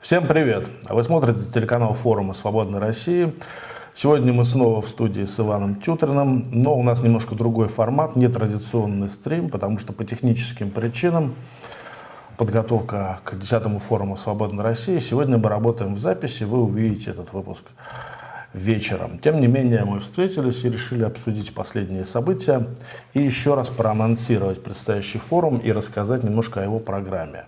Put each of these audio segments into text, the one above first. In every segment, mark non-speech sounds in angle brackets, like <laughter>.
Всем привет! Вы смотрите телеканал форума «Свободной России». Сегодня мы снова в студии с Иваном Тютриным, но у нас немножко другой формат, нетрадиционный стрим, потому что по техническим причинам подготовка к 10 форуму «Свободной России». Сегодня мы работаем в записи, вы увидите этот выпуск вечером. Тем не менее, мы встретились и решили обсудить последние события и еще раз проанонсировать предстоящий форум и рассказать немножко о его программе.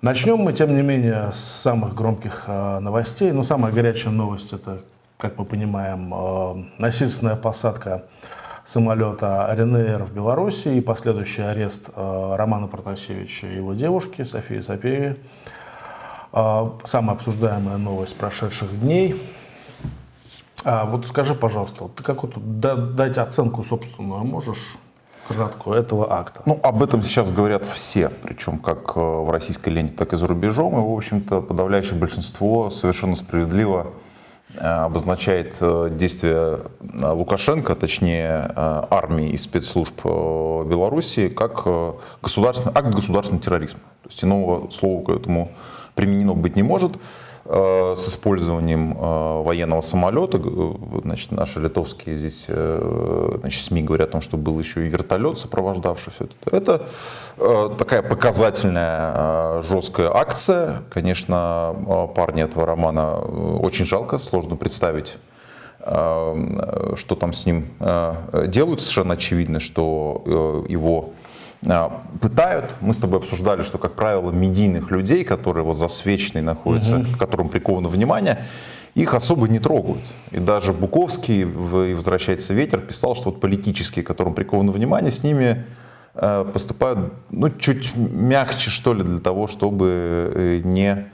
Начнем мы, тем не менее, с самых громких э, новостей. Ну, самая горячая новость – это, как мы понимаем, э, насильственная посадка самолета РНР в Беларуси и последующий арест э, Романа Протасевича и его девушки Софии Сапеевой. Э, самая обсуждаемая новость прошедших дней. А вот скажи, пожалуйста, ты какую-то дать оценку собственную можешь краткую этого акта? Ну, об этом сейчас говорят все, причем как э, в российской ленте, так и за рубежом. И, в общем-то, подавляющее большинство совершенно справедливо э, обозначает э, действия Лукашенко, точнее армии и спецслужб Беларуси, как государственный, акт государственного терроризма. То есть иного слова к этому применено быть не может. Э, с использованием э, военного самолета. Э, значит, наши литовские здесь значит, СМИ говорят о том, что был еще и вертолет, сопровождавший все это. Это такая показательная жесткая акция. Конечно, парни этого романа очень жалко, сложно представить что там с ним делают. Совершенно очевидно, что его пытают. Мы с тобой обсуждали, что, как правило, медийных людей, которые вот засвеченные находятся, угу. к которым приковано внимание, их особо не трогают. И даже Буковский в «Возвращается ветер» писал, что вот политические, которым приковано внимание, с ними э, поступают ну, чуть мягче, что ли, для того, чтобы э, не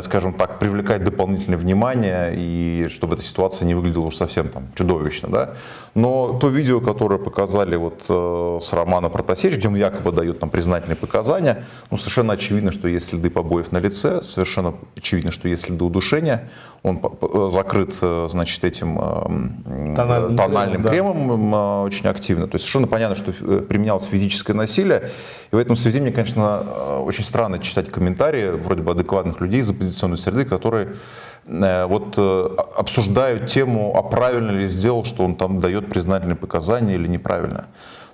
скажем так, привлекать дополнительное внимание и чтобы эта ситуация не выглядела уж совсем там чудовищно, да. Но то видео, которое показали вот э, с Романа Протасевича, где он якобы дает там признательные показания, ну совершенно очевидно, что есть следы побоев на лице, совершенно очевидно, что есть следы удушения, он э, закрыт, значит, этим тональным, тональным кремом, кремом да. очень активно. То есть совершенно понятно, что применялось физическое насилие. И в этом связи мне, конечно, очень странно читать комментарии вроде бы адекватных людей из оппозиционной среды, которые э, вот э, обсуждают тему, а правильно ли сделал, что он там дает признательные показания или неправильно.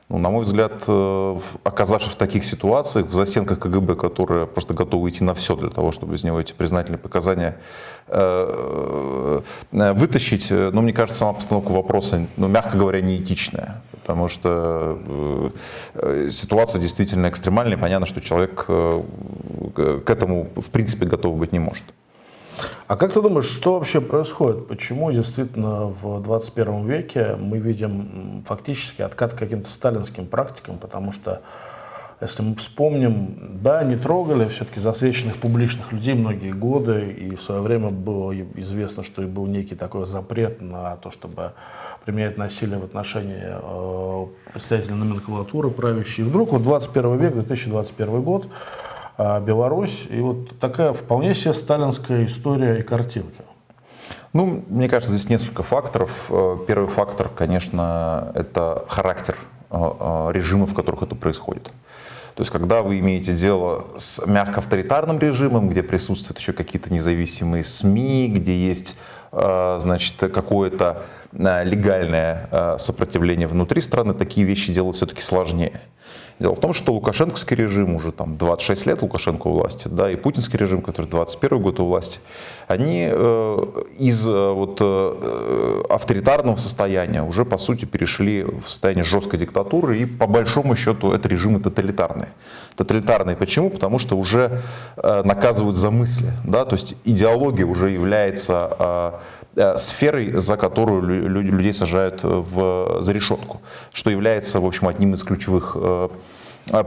Ну, на мой взгляд, э, оказавшись в таких ситуациях, в застенках КГБ, которые просто готовы идти на все для того, чтобы из него эти признательные показания вытащить, ну, мне кажется, сама постановка вопроса, ну, мягко говоря, неэтичная. Потому что ситуация действительно экстремальная, понятно, что человек к этому в принципе готов быть не может. А как ты думаешь, что вообще происходит? Почему действительно в 21 веке мы видим фактически откат к каким-то сталинским практикам? Потому что, если мы вспомним, да, не трогали все-таки засвеченных публичных людей многие годы, и в свое время было известно, что и был некий такой запрет на то, чтобы применять насилие в отношении э, представителей номенклатуры правящей. И вдруг вот 21 век, 2021 год, а, Беларусь. И вот такая вполне себе сталинская история и картинка. Ну, мне кажется, здесь несколько факторов. Э, первый фактор, конечно, это характер э, э, режимов, в которых это происходит. То есть, когда вы имеете дело с мягко авторитарным режимом, где присутствуют еще какие-то независимые СМИ, где есть, значит, какое-то легальное сопротивление внутри страны, такие вещи делать все-таки сложнее. Дело в том, что Лукашенковский режим уже там 26 лет Лукашенко у власти, да, и путинский режим, который 21 год у власти, они э, из э, вот, э, авторитарного состояния уже по сути перешли в состояние жесткой диктатуры, и по большому счету это режимы тоталитарные. Тоталитарные почему? Потому что уже э, наказывают за мысли, да, то есть идеология уже является э, Э, сферой, за которую людей сажают в, за решетку, что является, в общем, одним из ключевых э,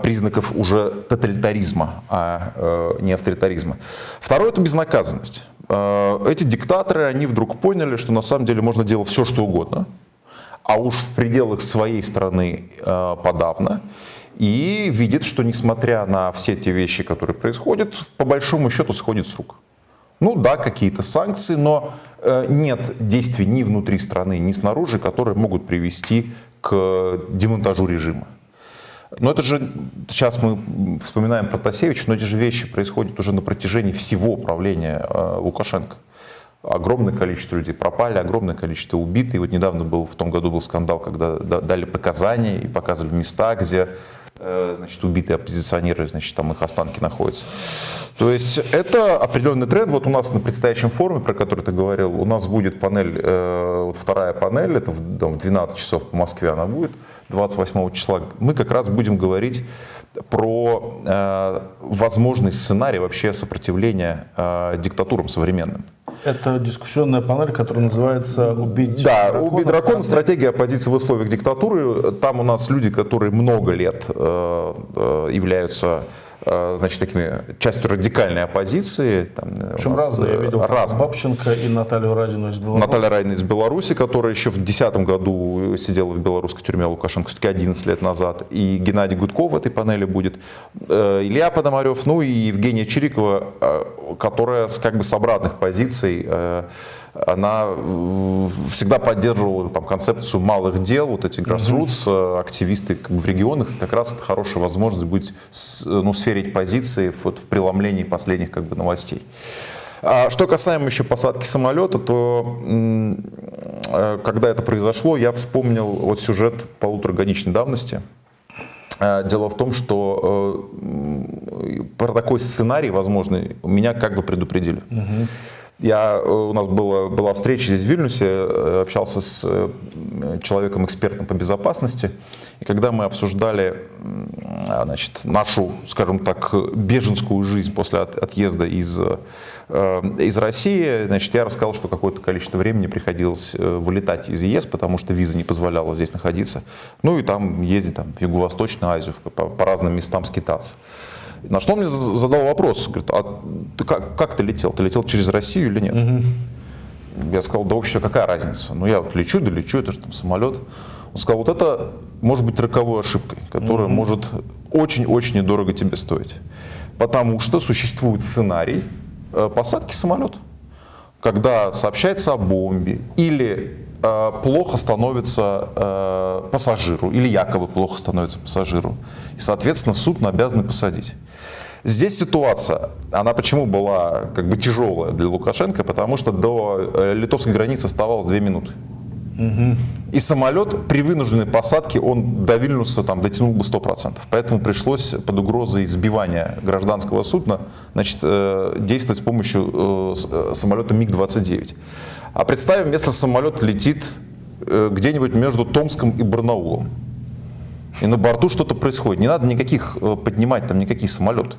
признаков уже тоталитаризма, а э, не авторитаризма. Второе – это безнаказанность. Эти диктаторы, они вдруг поняли, что на самом деле можно делать все, что угодно, а уж в пределах своей страны подавно, и видят, что несмотря на все те вещи, которые происходят, по большому счету сходит с рук. Ну да, какие-то санкции, но э, нет действий ни внутри страны, ни снаружи, которые могут привести к демонтажу режима. Но это же, сейчас мы вспоминаем про Тасевича, но эти же вещи происходят уже на протяжении всего правления э, Лукашенко. Огромное количество людей пропали, огромное количество убитых. И вот недавно был, в том году был скандал, когда дали показания и показывали места, где значит, убитые оппозиционеры, значит, там их останки находятся. То есть это определенный тренд. Вот у нас на предстоящем форуме, про который ты говорил, у нас будет панель, э, вот вторая панель, это в 12 часов по Москве она будет. 28 числа, мы как раз будем говорить про э, возможный сценарий вообще сопротивления э, диктатурам современным. Это дискуссионная панель, которая называется «Убить да, дракона». «Убить дракона. Стратегия оппозиции в условиях диктатуры». Там у нас люди, которые много лет э, э, являются значит, такими частью радикальной оппозиции. Там, Причем разные, я видел, разные. Бабченко и Наталью Радину из Беларуси. Наталья Радина из Беларуси, которая еще в 2010 году сидела в белорусской тюрьме Лукашенко, все-таки 11 лет назад. И Геннадий Гудков в этой панели будет. Э, Илья Пономарев, ну и Евгения Чирикова, э, которая как бы с обратных позиций она всегда поддерживала там, концепцию малых дел, вот эти grassroots, mm-hmm. активисты как бы, в регионах, как раз это хорошая возможность быть, ну, сферить позиции вот, в преломлении последних как бы, новостей. А что касаемо еще посадки самолета, то э, когда это произошло, я вспомнил вот сюжет полуторагодичной давности. Э, дело в том, что про такой сценарий возможный меня как бы предупредили. Угу. Я, э, у нас была, была встреча здесь в Вильнюсе, э, общался с э, человеком-экспертом по безопасности, и когда мы обсуждали значит, нашу, скажем так, беженскую жизнь после от, отъезда из, из России, значит, я рассказал, что какое-то количество времени приходилось вылетать из ЕС, потому что виза не позволяла здесь находиться, ну и там ездить там, в Юго-Восточную Азию, по, по разным местам скитаться. На что он мне задал вопрос, говорит, а ты как, как ты летел? Ты летел через Россию или нет? Угу. Я сказал, да вообще какая разница? Ну я вот лечу, да лечу, это же там самолет. Он сказал, вот это может быть роковой ошибкой, которая угу. может очень-очень недорого тебе стоить. Потому что существует сценарий э, посадки самолета, когда сообщается о бомбе или плохо становится э, пассажиру, или якобы плохо становится пассажиру. И, соответственно, суд обязан посадить. Здесь ситуация, она почему была как бы тяжелая для Лукашенко, потому что до э, литовской границы оставалось 2 минуты. Угу. И самолет при вынужденной посадке, он до Вильнюса там, дотянул бы 100%. Поэтому пришлось под угрозой сбивания гражданского судна значит, э, действовать с помощью э, самолета МиГ-29. А представим, если самолет летит где-нибудь между Томском и Барнаулом и на борту что-то происходит. Не надо никаких э, поднимать там никакие самолеты.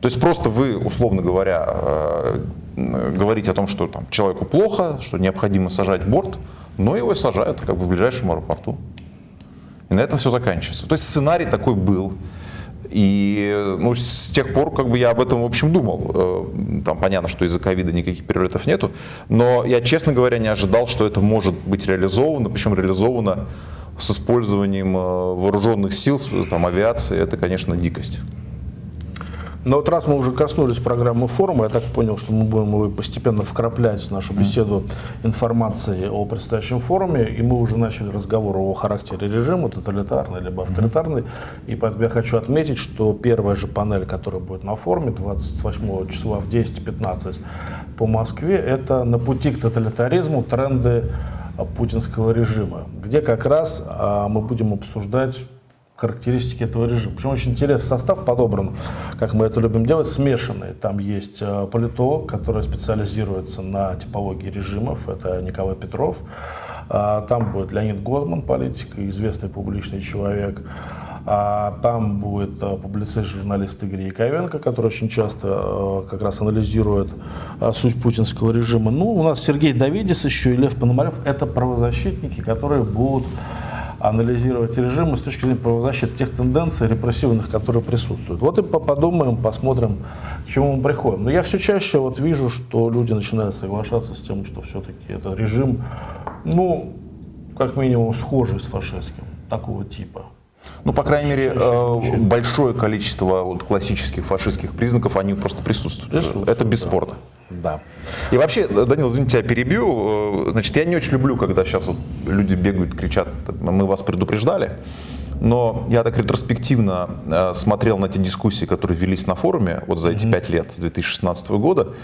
То есть просто вы, условно говоря, э, говорите о том, что там, человеку плохо, что необходимо сажать борт, но его и сажают как бы в ближайшем аэропорту. И на этом все заканчивается. То есть сценарий такой был. И ну, с тех пор как бы я об этом, в общем, думал. Э, там понятно, что из-за ковида никаких перелетов нету. Но я, честно говоря, не ожидал, что это может быть реализовано. Причем реализовано с использованием э, вооруженных сил, там, авиации, это, конечно, дикость. Но вот раз мы уже коснулись программы форума, я так понял, что мы будем его постепенно вкраплять в нашу беседу информации о предстоящем форуме, и мы уже начали разговор о характере режима, тоталитарный либо авторитарный. И поэтому я хочу отметить, что первая же панель, которая будет на форуме 28 числа в 10.15 по Москве, это на пути к тоталитаризму тренды путинского режима, где как раз а, мы будем обсуждать характеристики этого режима. Причем очень интересный состав подобран, как мы это любим делать, смешанный. Там есть а, политолог, который специализируется на типологии режимов, это Николай Петров. А, там будет Леонид Гозман, политик, известный публичный человек. А там будет э, публицист, журналист Игорь Яковенко, который очень часто э, как раз анализирует э, суть путинского режима. Ну, у нас Сергей Давидис еще и Лев Пономарев. Это правозащитники, которые будут анализировать режимы с точки зрения правозащиты тех тенденций репрессивных, которые присутствуют. Вот и подумаем, посмотрим, к чему мы приходим. Но я все чаще вот вижу, что люди начинают соглашаться с тем, что все-таки это режим, ну, как минимум, схожий с фашистским, такого типа. Ну, по крайней мере, э, большое количество вот классических фашистских признаков, они просто присутствуют. присутствуют Это бесспорно. Да. И вообще, Данил, извините, я перебью. Э, значит, я не очень люблю, когда сейчас вот люди бегают, кричат, мы вас предупреждали. Но я так ретроспективно э, смотрел на те дискуссии, которые велись на форуме вот за эти пять лет, с 2016 года,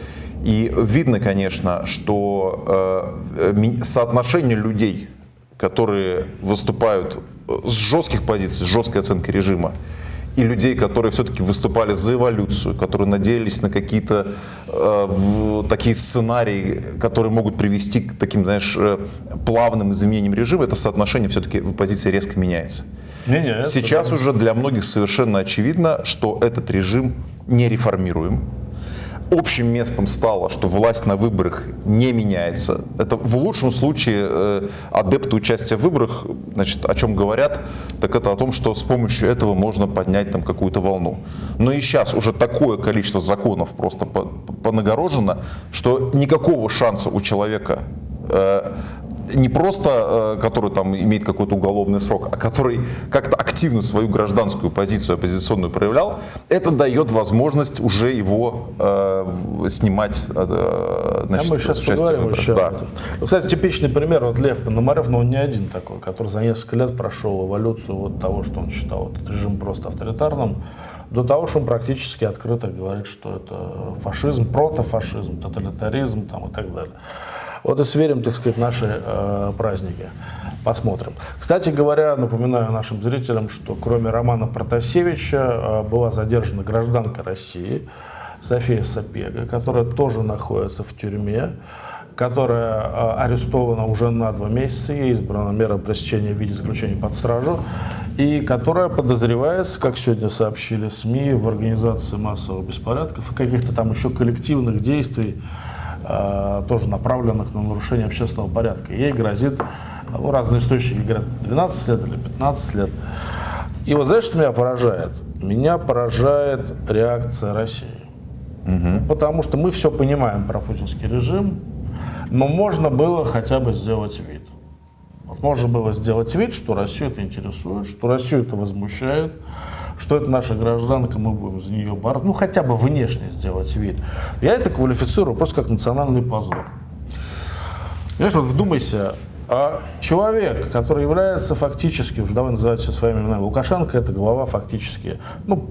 и видно, конечно, что э, соотношение людей, которые выступают с жестких позиций, с жесткой оценкой режима, и людей, которые все-таки выступали за эволюцию, которые надеялись на какие-то э, такие сценарии, которые могут привести к таким, знаешь, э, плавным изменениям режима, это соотношение все-таки в позиции резко меняется. Не, не, Сейчас это... уже для многих совершенно очевидно, что этот режим не реформируем, общим местом стало, что власть на выборах не меняется. Это в лучшем случае э, адепты участия в выборах, значит, о чем говорят, так это о том, что с помощью этого можно поднять там какую-то волну. Но и сейчас уже такое количество законов просто понагорожено, что никакого шанса у человека э, не просто, э, который там имеет какой-то уголовный срок, а который как-то активно свою гражданскую позицию оппозиционную проявлял, это дает возможность уже его э, снимать э, значит, а мы сейчас поговорим еще да. Ну, кстати, типичный пример, вот Лев Пономарев, но он не один такой, который за несколько лет прошел эволюцию вот того, что он считал этот режим просто авторитарным, до того, что он практически открыто говорит, что это фашизм, протофашизм, тоталитаризм там, и так далее. Вот и сверим, так сказать, наши э, праздники. Посмотрим. Кстати говоря, напоминаю нашим зрителям, что кроме Романа Протасевича э, была задержана гражданка России София Сапега, которая тоже находится в тюрьме которая э, арестована уже на два месяца, ей избрана мера пресечения в виде заключения под стражу, и которая подозревается, как сегодня сообщили СМИ, в организации массовых беспорядков и каких-то там еще коллективных действий, тоже направленных на нарушение общественного порядка. Ей грозит, ну, разные источники говорят, 12 лет или 15 лет. И вот знаешь, что меня поражает? Меня поражает реакция России. Угу. Потому что мы все понимаем про путинский режим, но можно было хотя бы сделать вид. Вот можно было сделать вид, что Россию это интересует, что Россию это возмущает, что это наша гражданка, мы будем за нее бороться, ну хотя бы внешне сделать вид. Я это квалифицирую просто как национальный позор. Понимаешь, вот вдумайся, а человек, который является фактически, уже давай называть все своими именами, Лукашенко это глава фактически, ну,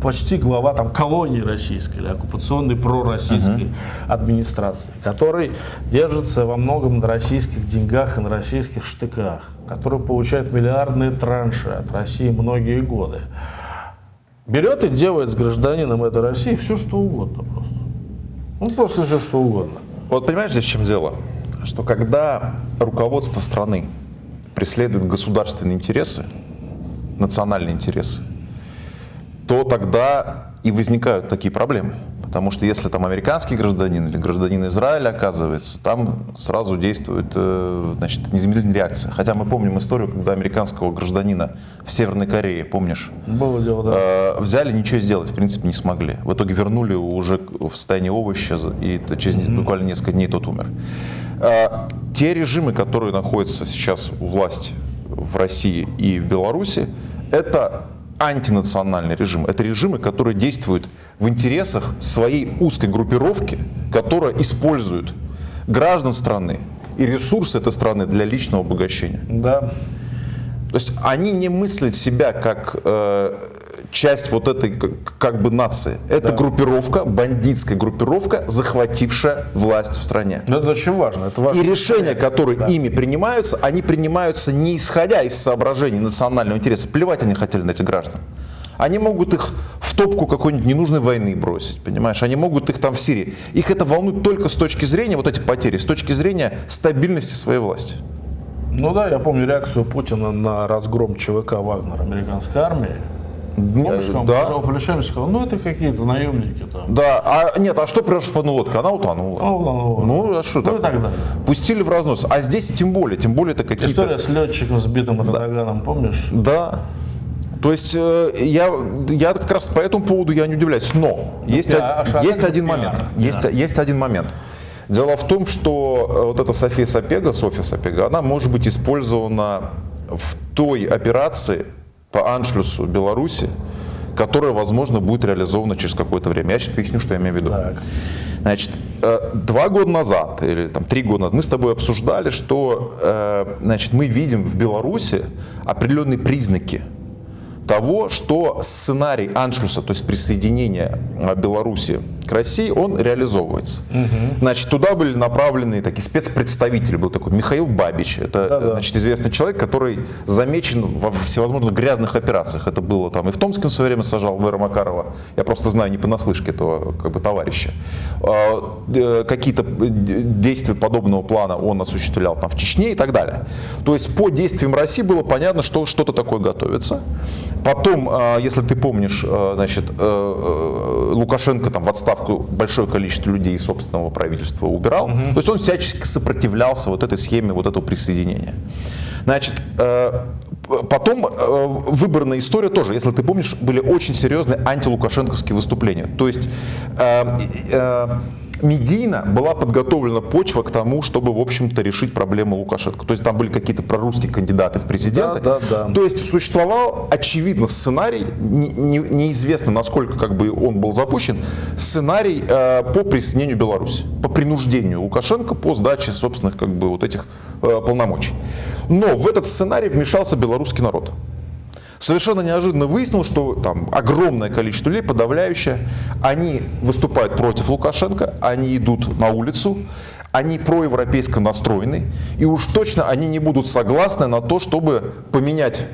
почти глава там, колонии российской или оккупационной пророссийской uh -huh. администрации, который держится во многом на российских деньгах и на российских штыках, который получает миллиардные транши от России многие годы, берет и делает с гражданином этой России все, что угодно просто. Ну, просто все, что угодно. Вот понимаешь, здесь в чем дело? Что когда руководство страны преследует государственные интересы, национальные интересы, то тогда и возникают такие проблемы. Потому что если там американский гражданин или гражданин Израиля оказывается, там сразу действует э, значит, незамедлительная реакция. Хотя мы помним историю, когда американского гражданина в Северной Корее, помнишь, Было дело, да. э, взяли, ничего сделать, в принципе, не смогли. В итоге вернули уже в состоянии овоща, и через mm-hmm. буквально несколько дней тот умер. Э, те режимы, которые находятся сейчас у власти в России и в Беларуси, это антинациональный режим. Это режимы, которые действуют в интересах своей узкой группировки, которая использует граждан страны и ресурсы этой страны для личного обогащения. Да. То есть они не мыслят себя как э, часть вот этой как бы нации. Это да. группировка, бандитская группировка, захватившая власть в стране. Но это очень важно. Это важно. И решения, которые да. ими принимаются, они принимаются не исходя из соображений национального интереса. Плевать они хотели на этих граждан. Они могут их в топку какой-нибудь ненужной войны бросить, понимаешь? Они могут их там в Сирии. Их это волнует только с точки зрения, вот эти потери, с точки зрения стабильности своей власти. Ну да, я помню реакцию Путина на разгром ЧВК Вагнера американской армии. Он да. сказал, ну это какие-то наемники там. Да, а нет, а что пришла лодка? Она утонула. Она утонула. Ну, а что ну, так? Пустили в разнос. А здесь тем более, тем более это какие-то... История с летчиком сбитым Эрдоганом, да. помнишь? Да. То есть э, я, я как раз по этому поводу я не удивляюсь. Но ну, есть, а, а есть один момент. Да. Есть, есть один момент. Дело в том, что э, вот эта София Сапега, София Сапега, она может быть использована в той операции, по аншлюсу Беларуси, которая, возможно, будет реализована через какое-то время. Я сейчас поясню, что я имею в виду. Так. Значит, э, два года назад или там три года назад мы с тобой обсуждали, что э, значит, мы видим в Беларуси определенные признаки того, что сценарий аншлюса, то есть присоединения э, Беларуси к России, он реализовывается. Угу. Значит, туда были направлены такие спецпредставители, был такой Михаил Бабич, это да -да. значит, известный человек, который замечен во всевозможных грязных операциях. Это было там и в Томске в свое время сажал мэра Макарова, я просто знаю не понаслышке этого как бы, товарища. А, э, какие-то действия подобного плана он осуществлял там в Чечне и так далее. То есть по действиям России было понятно, что что-то такое готовится. Потом, а, если ты помнишь, а, значит, э, э, Лукашенко там в отставку большое количество людей из собственного правительства убирал. Угу. То есть он всячески сопротивлялся вот этой схеме вот этого присоединения. Значит, э, потом выборная история тоже, если ты помнишь, были очень серьезные антилукашенковские выступления. То есть медийно была подготовлена почва к тому, чтобы, в общем-то, решить проблему Лукашенко. То есть там были какие-то прорусские кандидаты в президенты. Да, да, да. То есть существовал, очевидно, сценарий, не, не, неизвестно, насколько как бы он был запущен, сценарий э, по присоединению Беларуси, по принуждению Лукашенко по сдаче собственных как бы вот этих э, полномочий. Но в этот сценарий вмешался белорусский народ совершенно неожиданно выяснил, что там огромное количество людей, подавляющее, они выступают против Лукашенко, они идут на улицу, они проевропейско настроены, и уж точно они не будут согласны на то, чтобы поменять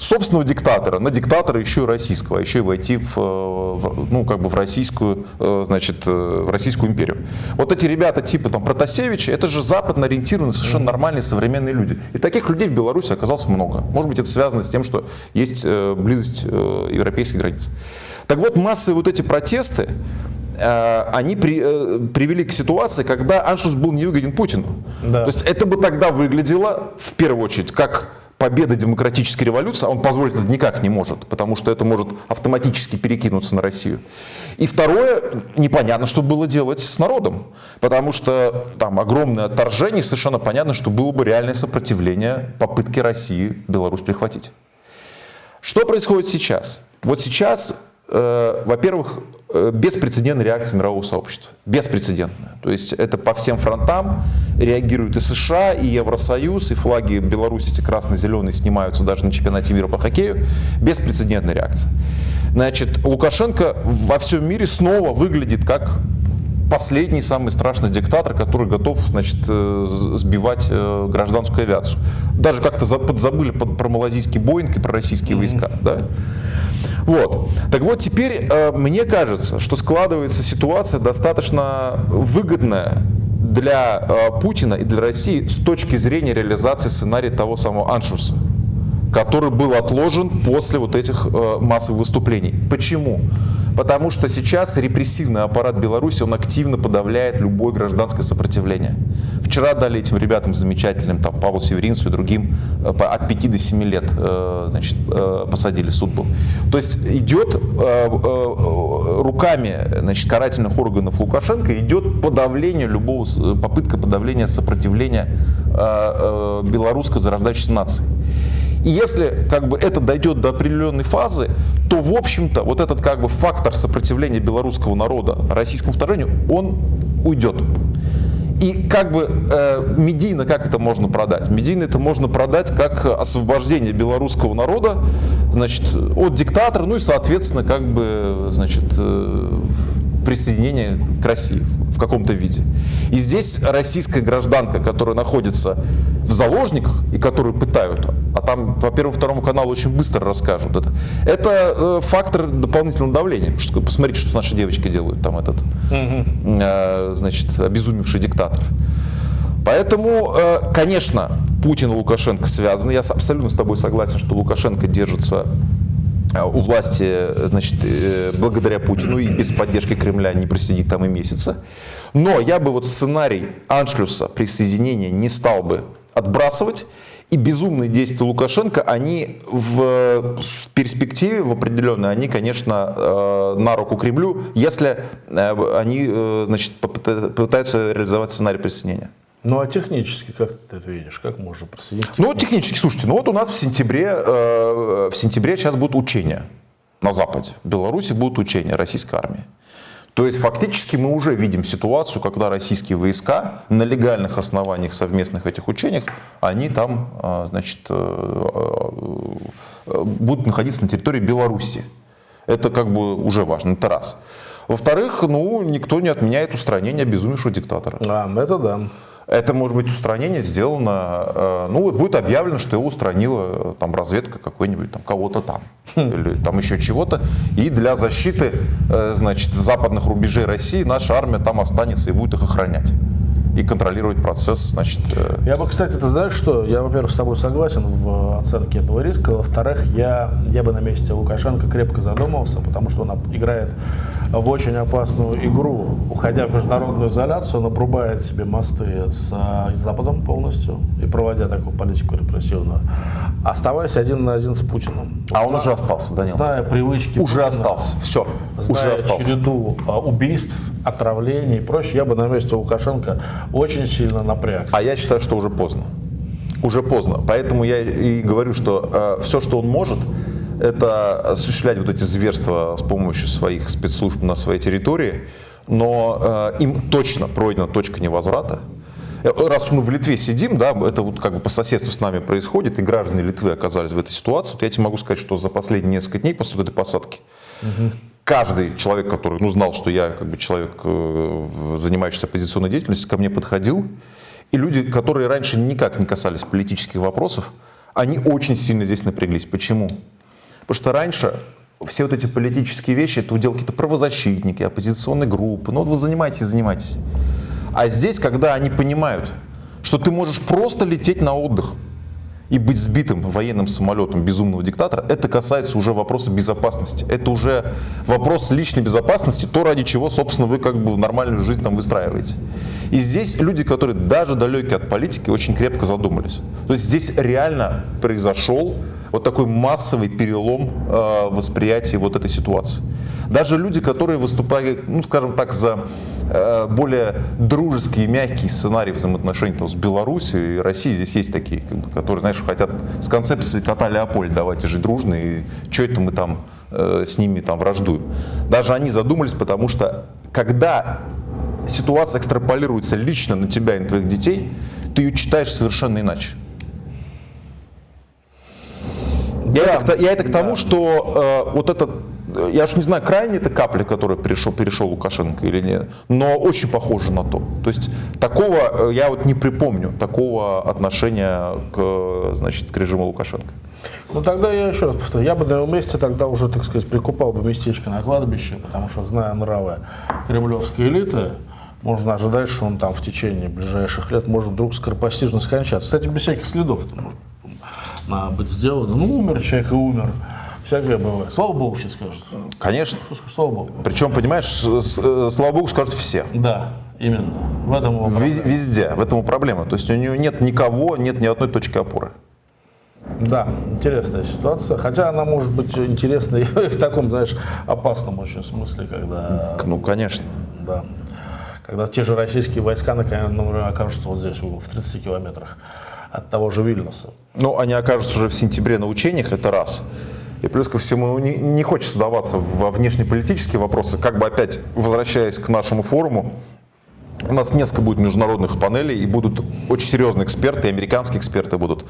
собственного диктатора на диктатора еще и российского, а еще и войти в, э, в, ну, как бы в российскую, э, значит, э, в российскую империю. Вот эти ребята типа там Протасевича, это же западно ориентированные, совершенно нормальные современные люди. И таких людей в Беларуси оказалось много. Может быть, это связано с тем, что есть близость европейской границы. Так вот, массовые вот эти протесты, они при, привели к ситуации, когда аншлюс был невыгоден Путину. Да. То есть это бы тогда выглядело, в первую очередь, как победа демократической революции, а он позволить это никак не может, потому что это может автоматически перекинуться на Россию. И второе, непонятно, что было делать с народом, потому что там огромное отторжение, совершенно понятно, что было бы реальное сопротивление попытке России Беларусь прихватить. Что происходит сейчас? Вот сейчас Э, во-первых, беспрецедентная реакция мирового сообщества. Беспрецедентная. То есть это по всем фронтам реагируют и США, и Евросоюз, и флаги Беларуси, эти красно-зеленые, снимаются даже на чемпионате мира по хоккею. Беспрецедентная реакция. Значит, Лукашенко во всем мире снова выглядит как последний, самый страшный диктатор, который готов значит, э, сбивать гражданскую авиацию. Даже как-то подзабыли про малазийский Боинг и про российские войска. Да? Вот. Так вот, теперь э, мне кажется, что складывается ситуация достаточно выгодная для э, Путина и для России с точки зрения реализации сценария того самого Аншуса который был отложен после вот этих э, массовых выступлений. Почему? Потому что сейчас репрессивный аппарат Беларуси, он активно подавляет любое гражданское сопротивление. Вчера дали этим ребятам замечательным, там, Павлу Северинцу и другим, э, от 5 до 7 лет э, значит, э, посадили, суд был. То есть идет руками значит, карательных органов Лукашенко, идет подавление любого, попытка подавления сопротивления белорусской зарождающейся нации. И если как бы это дойдет до определенной фазы, то в общем-то вот этот как бы фактор сопротивления белорусского народа российскому вторжению, он уйдет. И как бы э, медийно как это можно продать? Медийно это можно продать как освобождение белорусского народа, значит, от диктатора, ну и соответственно как бы, значит, э, присоединение к России в каком-то виде. И здесь российская гражданка, которая находится в заложниках и которую пытают, а там по первому второму каналу очень быстро расскажут это, это э, фактор дополнительного давления. Что, посмотрите, что наши девочки делают, там этот, угу. э, значит, обезумевший диктатор. Поэтому, э, конечно, Путин и Лукашенко связаны. Я абсолютно с тобой согласен, что Лукашенко держится у власти, значит, благодаря Путину и без поддержки Кремля не просидит там и месяца. Но я бы вот сценарий аншлюса присоединения не стал бы отбрасывать. И безумные действия Лукашенко, они в перспективе, в определенной, они, конечно, э, на руку Кремлю, если э, они э, значит, попытаются реализовать сценарий присоединения. Ну а технически как ты это видишь? Как можно присоединить? Ну технически, слушайте, ну вот у нас в сентябре, в сентябре сейчас будут учения на Западе. В Беларуси будут учения российской армии. То есть фактически мы уже видим ситуацию, когда российские войска на легальных основаниях совместных этих учениях, они там а, значит, э, э, будут находиться на территории Беларуси. Это как бы уже важно, это раз. Во-вторых, ну, никто не отменяет устранение обезумевшего диктатора. А, это да. Это может быть устранение сделано, э, ну будет объявлено, что его устранила э, там разведка какой-нибудь, там кого-то там, или там еще чего-то. И для защиты, э, значит, западных рубежей России наша армия там останется и будет их охранять и контролировать процесс, значит... Я бы, кстати, ты знаешь что, я, во-первых, с тобой согласен в оценке этого риска, во-вторых, я, я бы на месте Лукашенко крепко задумался, потому что он играет в очень опасную игру. Уходя в международную изоляцию, он обрубает себе мосты с, с Западом полностью и проводя такую политику репрессивную, оставаясь один на один с Путиным. А он уже остался, Данил. Зная привычки Уже Путина, остался, все, уже остался. череду а, убийств, отравлений и прочее, я бы на месте Лукашенко очень сильно напрягся. А я считаю, что уже поздно. Уже поздно. Поэтому я и говорю, что э, все, что он может, это осуществлять вот эти зверства с помощью своих спецслужб на своей территории, но э, им точно пройдена точка невозврата. Э, раз мы в Литве сидим, да, это вот как бы по соседству с нами происходит, и граждане Литвы оказались в этой ситуации, вот я тебе могу сказать, что за последние несколько дней после этой посадки угу. каждый человек, который ну, знал, что я как бы человек, э, занимающийся оппозиционной деятельностью, ко мне подходил, и люди, которые раньше никак не касались политических вопросов, они очень сильно здесь напряглись. Почему? Потому что раньше все вот эти политические вещи, это удел какие-то правозащитники, оппозиционные группы. Ну вот вы занимаетесь, занимаетесь. А здесь, когда они понимают, что ты можешь просто лететь на отдых, и быть сбитым военным самолетом безумного диктатора, это касается уже вопроса безопасности. Это уже вопрос личной безопасности, то, ради чего, собственно, вы как бы в нормальную жизнь там выстраиваете. И здесь люди, которые даже далеки от политики, очень крепко задумались. То есть здесь реально произошел вот такой массовый перелом э, восприятия вот этой ситуации. Даже люди, которые выступали, ну, скажем так, за Э, более дружеские, мягкие сценарии взаимоотношений там, с Беларусью и Россией. Здесь есть такие, как бы, которые, знаешь, хотят с концепцией кота Леопольда давайте жить дружно, и что это мы там э, с ними там враждуем. Даже они задумались, потому что когда ситуация экстраполируется лично на тебя и на твоих детей, ты ее читаешь совершенно иначе. Я, да, это, я это к тому, да. что э, вот этот я уж не знаю, крайне это капля, которая перешел, перешел Лукашенко или нет, но очень похоже на то. То есть такого, э, я вот не припомню, такого отношения к, значит, к режиму Лукашенко. Ну тогда я еще раз повторю, я бы на его месте тогда уже, так сказать, прикупал бы местечко на кладбище, потому что, зная нравы кремлевской элиты, можно ожидать, что он там в течение ближайших лет может вдруг скоропостижно скончаться. Кстати, без всяких следов это может быть сделано. Ну, умер человек и умер. Всякое бывает. Слава Богу, все скажут. Конечно. Слава Богу. Причем, понимаешь, э, слава Богу, скажут все. Да, именно. В этом Вез, Везде, в этом проблема. То есть у нее нет никого, нет ни одной точки опоры. Да, интересная ситуация. Хотя она может быть интересной <laughs> в таком, знаешь, опасном очень смысле, когда... Ну, конечно. Да. Когда те же российские войска, например, окажутся вот здесь, в 30 километрах от того же Вильнюса. Ну, они окажутся уже в сентябре на учениях, это раз. И плюс ко всему не, не хочется даваться во внешнеполитические вопросы, как бы опять возвращаясь к нашему форуму, у нас несколько будет международных панелей, и будут очень серьезные эксперты, и американские эксперты будут,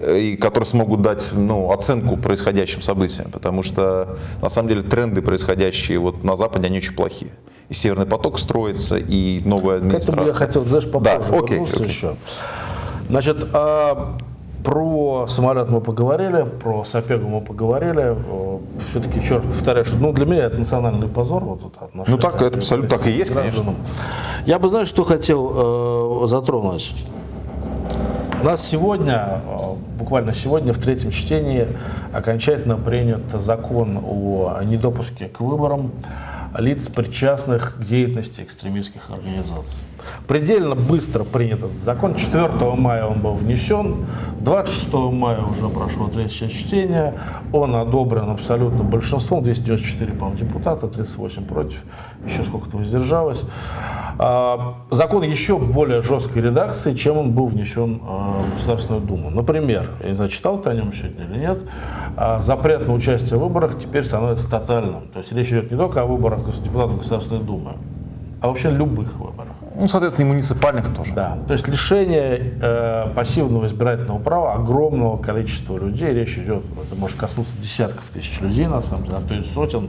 э, и которые смогут дать ну, оценку происходящим событиям, потому что на самом деле тренды, происходящие вот на Западе, они очень плохие. И Северный поток строится, и новая администрация. К этому я хотел, знаешь, попозже да, окей, окей. еще. Значит, а про самолет мы поговорили, про Сапегу мы поговорили. Все-таки, черт, повторяю, что ну, для меня это национальный позор. Вот это ну так, это абсолютно так и есть, гражданам. конечно. Я бы, знаешь, что хотел э, затронуть. У нас сегодня, э, буквально сегодня в третьем чтении окончательно принят закон о недопуске к выборам лиц, причастных к деятельности экстремистских организаций. Предельно быстро принят этот закон. 4 мая он был внесен, 26 мая уже прошло третье чтение. Он одобрен абсолютно большинством, 294, по депутата, 38 против, еще сколько-то воздержалось. А, закон еще более жесткой редакции, чем он был внесен а, в Государственную Думу. Например, я не знаю, читал ты о нем сегодня или нет, а, запрет на участие в выборах теперь становится тотальным. То есть речь идет не только о выборах депутатов Государственной Думы, а вообще любых выборах. Ну, соответственно, и муниципальных тоже. Да, то есть лишение э, пассивного избирательного права огромного количества людей, речь идет, это может коснуться десятков тысяч людей, на самом деле, а то есть сотен,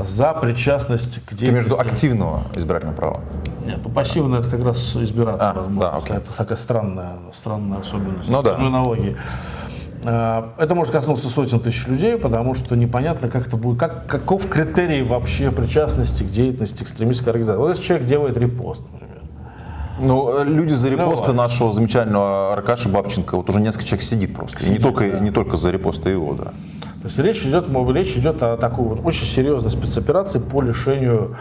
за причастность к деятельности. Ты между активного избирательного права? Нет, ну пассивно это как раз избираться а, возможно. Да, окей. Это такая странная, странная особенность ну, да. налоги. Э, это может коснуться сотен тысяч людей, потому что непонятно, как это будет, как, каков критерий вообще причастности к деятельности экстремистской организации. Вот если человек делает репост, например. Ну, э, люди за репосты ну, нашего замечательного Аркаши Бабченко, вот уже несколько человек сидит просто. Сидит, и не только, да. не только за репосты его, да. То есть речь идет, речь идет о такой вот очень серьезной спецоперации по лишению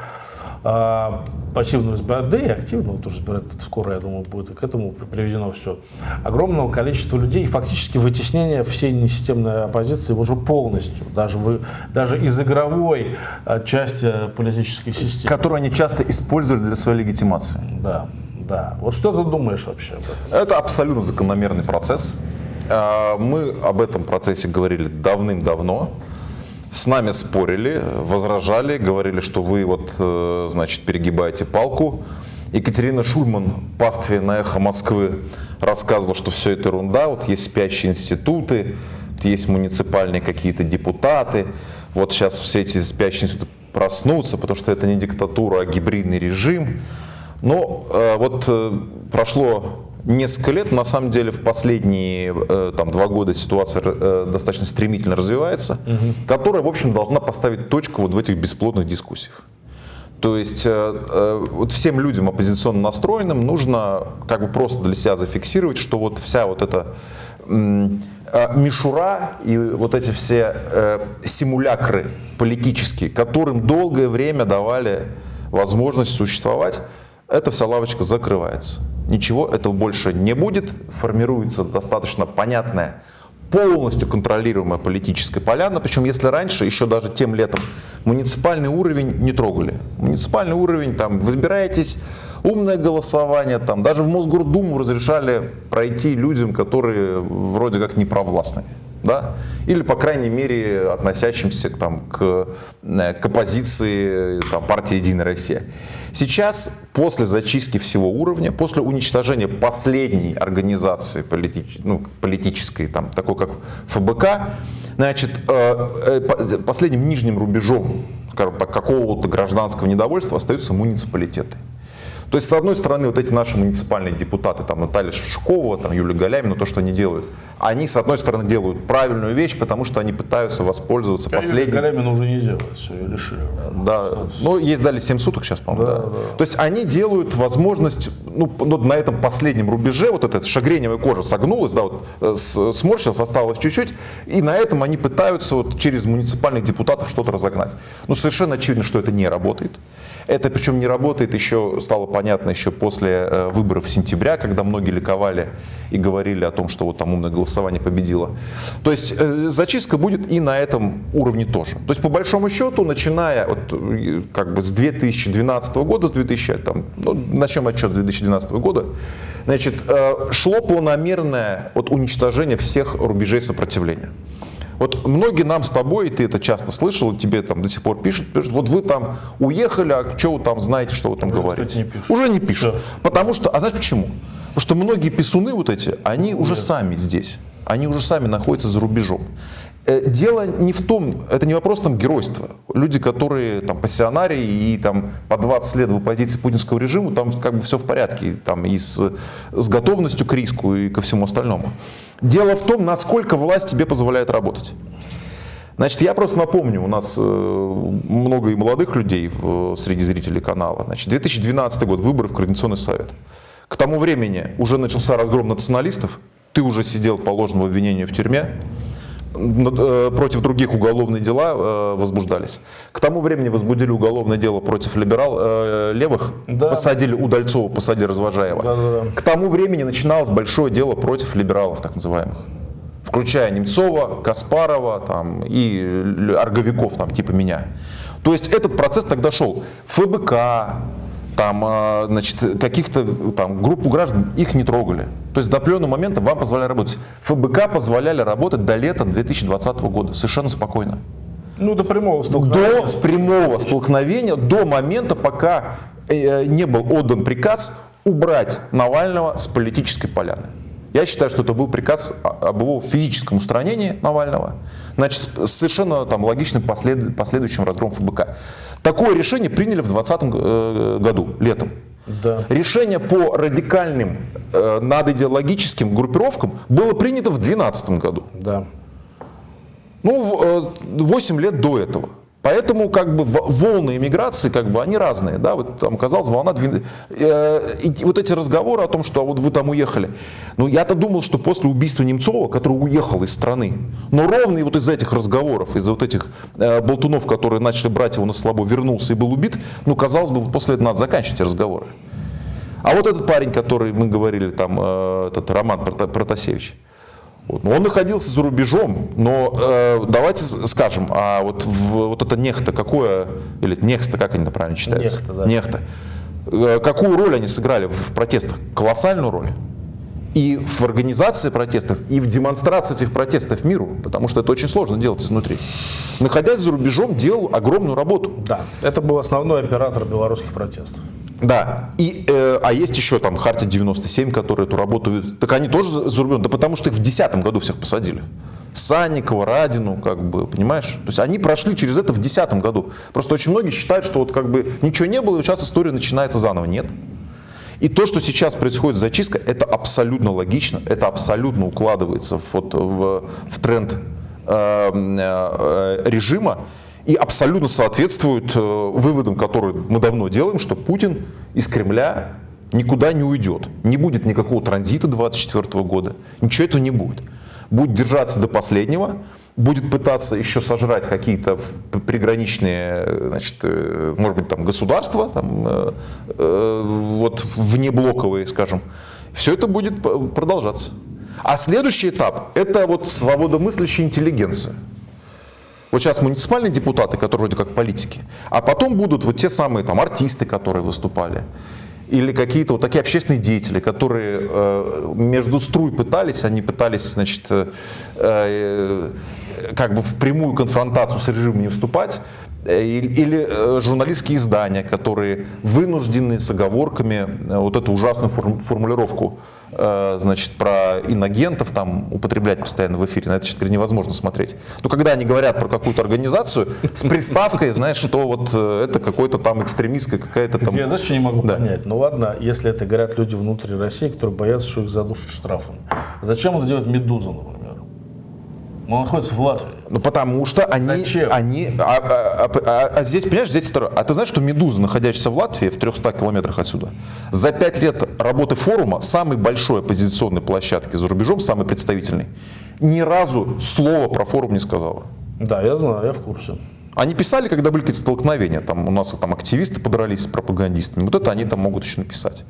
а, пассивного избирателя, да и активного тоже избирателя, скоро, я думаю, будет к этому приведено все. Огромного количества людей и фактически вытеснение всей несистемной оппозиции уже полностью, даже, вы, даже из игровой а, части политической системы. Которую они часто использовали для своей легитимации. Да, да. Вот что ты думаешь вообще об этом? Это абсолютно закономерный процесс. А, мы об этом процессе говорили давным-давно с нами спорили, возражали, говорили, что вы вот, э, значит, перегибаете палку. Екатерина Шульман, пастве на эхо Москвы, рассказывала, что все это ерунда, вот есть спящие институты, есть муниципальные какие-то депутаты, вот сейчас все эти спящие институты проснутся, потому что это не диктатура, а гибридный режим. Но э, вот э, прошло несколько лет, на самом деле в последние э, там, два года ситуация э, достаточно стремительно развивается, угу. которая, в общем, должна поставить точку вот в этих бесплодных дискуссиях. То есть э, вот всем людям оппозиционно настроенным нужно как бы просто для себя зафиксировать, что вот вся вот эта мишура и вот эти все симулякры политические, которым долгое время давали возможность существовать, эта вся лавочка закрывается. Ничего этого больше не будет, формируется достаточно понятная, полностью контролируемая политическая поляна, причем если раньше, еще даже тем летом, муниципальный уровень не трогали. Муниципальный уровень, там, вы избираетесь, умное голосование, там, даже в Мосгордуму разрешали пройти людям, которые вроде как не провластные да? или, по крайней мере, относящимся там, к, э, к оппозиции там, партии «Единая Россия». Сейчас, после зачистки всего уровня, после уничтожения последней организации политич, ну, политической, там, такой как ФБК, значит, э, э, последним нижним рубежом какого-то гражданского недовольства остаются муниципалитеты. То есть, с одной стороны, вот эти наши муниципальные депутаты, там Наталья Шишкова, там Юлия Галямина, то, что они делают, они, с одной стороны, делают правильную вещь, потому что они пытаются воспользоваться а последней... Юлия Галямина уже не делает, все, ее лишили. Да, ну, ей сдали 7 суток сейчас, по-моему, да, да. да. То есть, они делают возможность, ну, ну, на этом последнем рубеже, вот эта шагреневая кожа согнулась, да, вот, э, сморщилась, осталось чуть-чуть, и на этом они пытаются вот через муниципальных депутатов что-то разогнать. Ну, совершенно очевидно, что это не работает. Это причем не работает еще, стало понятно еще после э, выборов сентября, когда многие ликовали и говорили о том, что вот там умное голосование победило. То есть э, зачистка будет и на этом уровне тоже. То есть по большому счету, начиная вот, э, как бы с 2012 года, с 2000, там, ну, начнем отчет 2012 года, значит, шло планомерное вот, уничтожение всех рубежей сопротивления. Вот многие нам с тобой, и ты это часто слышал, тебе там до сих пор пишут, пишут вот вы там уехали, а что вы там знаете, что вы там Уже, говорите? Кстати, не пишут. Уже не пишут. Все. Потому что, а знаешь почему? Потому что многие писуны вот эти, они Нет. уже сами здесь. Они уже сами находятся за рубежом. Э, дело не в том, это не вопрос там геройства. Люди, которые там пассионарии и там по 20 лет в оппозиции путинского режима, там как бы все в порядке, там и с, с готовностью к риску и ко всему остальному. Дело в том, насколько власть тебе позволяет работать. Значит, я просто напомню, у нас э, много и молодых людей среди зрителей канала. Значит, 2012 год, выборы в Координационный совет. К тому времени уже начался разгром националистов, ты уже сидел по ложному обвинению в тюрьме, Э, против других уголовные дела э, возбуждались. К тому времени возбудили уголовное дело против либерал э, левых, да. посадили Удальцова, посадили Развожаева. Да, да, да. К тому времени начиналось большое дело против либералов, так называемых включая Немцова, Каспарова там, и орговиков, там, типа меня. То есть этот процесс тогда шел. ФБК, там, а, значит, каких-то там группу граждан, их не трогали. То есть до определенного момента вам позволяли работать. ФБК позволяли работать до лета 2020 года совершенно спокойно. Ну, до прямого столкновения. До прямого столкновения, до момента, пока э, не был отдан приказ убрать Навального с политической поляны. Я считаю, что это был приказ об его физическом устранении Навального, значит, совершенно там, логичным послед, последующим разгромом ФБК. Такое решение приняли в 2020 э, году, летом. Да. Решение по радикальным э, надидеологическим группировкам было принято в 2012 году. Да. Ну, 8 э, лет до этого. Поэтому как бы волны иммиграции, как бы они разные, да, вот там казалось волна, э, и вот эти разговоры о том, что а вот вы там уехали, ну я-то думал, что после убийства Немцова, который уехал из страны, но ровно и вот из этих разговоров, из-за вот этих э, болтунов, которые начали брать его на слабо, вернулся и был убит, ну казалось бы, после этого надо заканчивать разговоры. А вот этот парень, который мы говорили, там, э, этот Роман Протасевич, вот. Он находился за рубежом, но э, давайте скажем, а вот, в, вот это нехта какое, или нехта, как они правильно читаются? Нехта, да. Нехта. Э, какую роль они сыграли в протестах? Колоссальную роль. И в организации протестов, и в демонстрации этих протестов миру, потому что это очень сложно делать изнутри. Находясь за рубежом, делал огромную работу. Да, это был основной оператор белорусских протестов. Да, и, э, а есть еще там Хартия 97, которые эту работают, так они тоже за рубежом, да потому что их в 2010 году всех посадили. Санникова, Радину, как бы, понимаешь? То есть они прошли через это в 2010 году. Просто очень многие считают, что вот как бы ничего не было, и сейчас история начинается заново. Нет. И то, что сейчас происходит зачистка, это абсолютно логично, это абсолютно укладывается в, вот, в, в тренд э, э, режима и абсолютно соответствует э, выводам, которые мы давно делаем, что Путин из Кремля никуда не уйдет. Не будет никакого транзита 2024 года, ничего этого не будет. Будет держаться до последнего, будет пытаться еще сожрать какие-то приграничные, значит, э, может быть, там государства, там, э, э, вот внеблоковые, скажем. Все это будет продолжаться. А следующий этап – это вот свободомыслящая интеллигенция. Вот сейчас муниципальные депутаты, которые вроде как политики, а потом будут вот те самые там артисты, которые выступали, или какие-то вот такие общественные деятели, которые э, между струй пытались, они пытались, значит, э, э, как бы в прямую конфронтацию с режимом не вступать, э, или э, журналистские издания, которые вынуждены с оговорками вот эту ужасную формулировку значит, про иногентов там употреблять постоянно в эфире, на это теперь невозможно смотреть. Но когда они говорят про какую-то организацию с приставкой, знаешь, что вот э, это какой-то там экстремистская какая-то там... Я знаешь, что не могу да. понять? Ну ладно, если это говорят люди внутри России, которые боятся, что их задушат штрафами. Зачем это делать Медуза, например? Он находится в Латвии. Ну потому что они, Зачем? они, а, а, а, а, а здесь, понимаешь, здесь второе. А ты знаешь, что Медуза, находящаяся в Латвии, в 300 километрах отсюда, за пять лет работы форума, самой большой оппозиционной площадки за рубежом, самый представительный, ни разу слова про форум не сказала. Да, я знаю, я в курсе. Они писали, когда были какие-то столкновения, там у нас там активисты подрались с пропагандистами, вот это они там могут еще написать.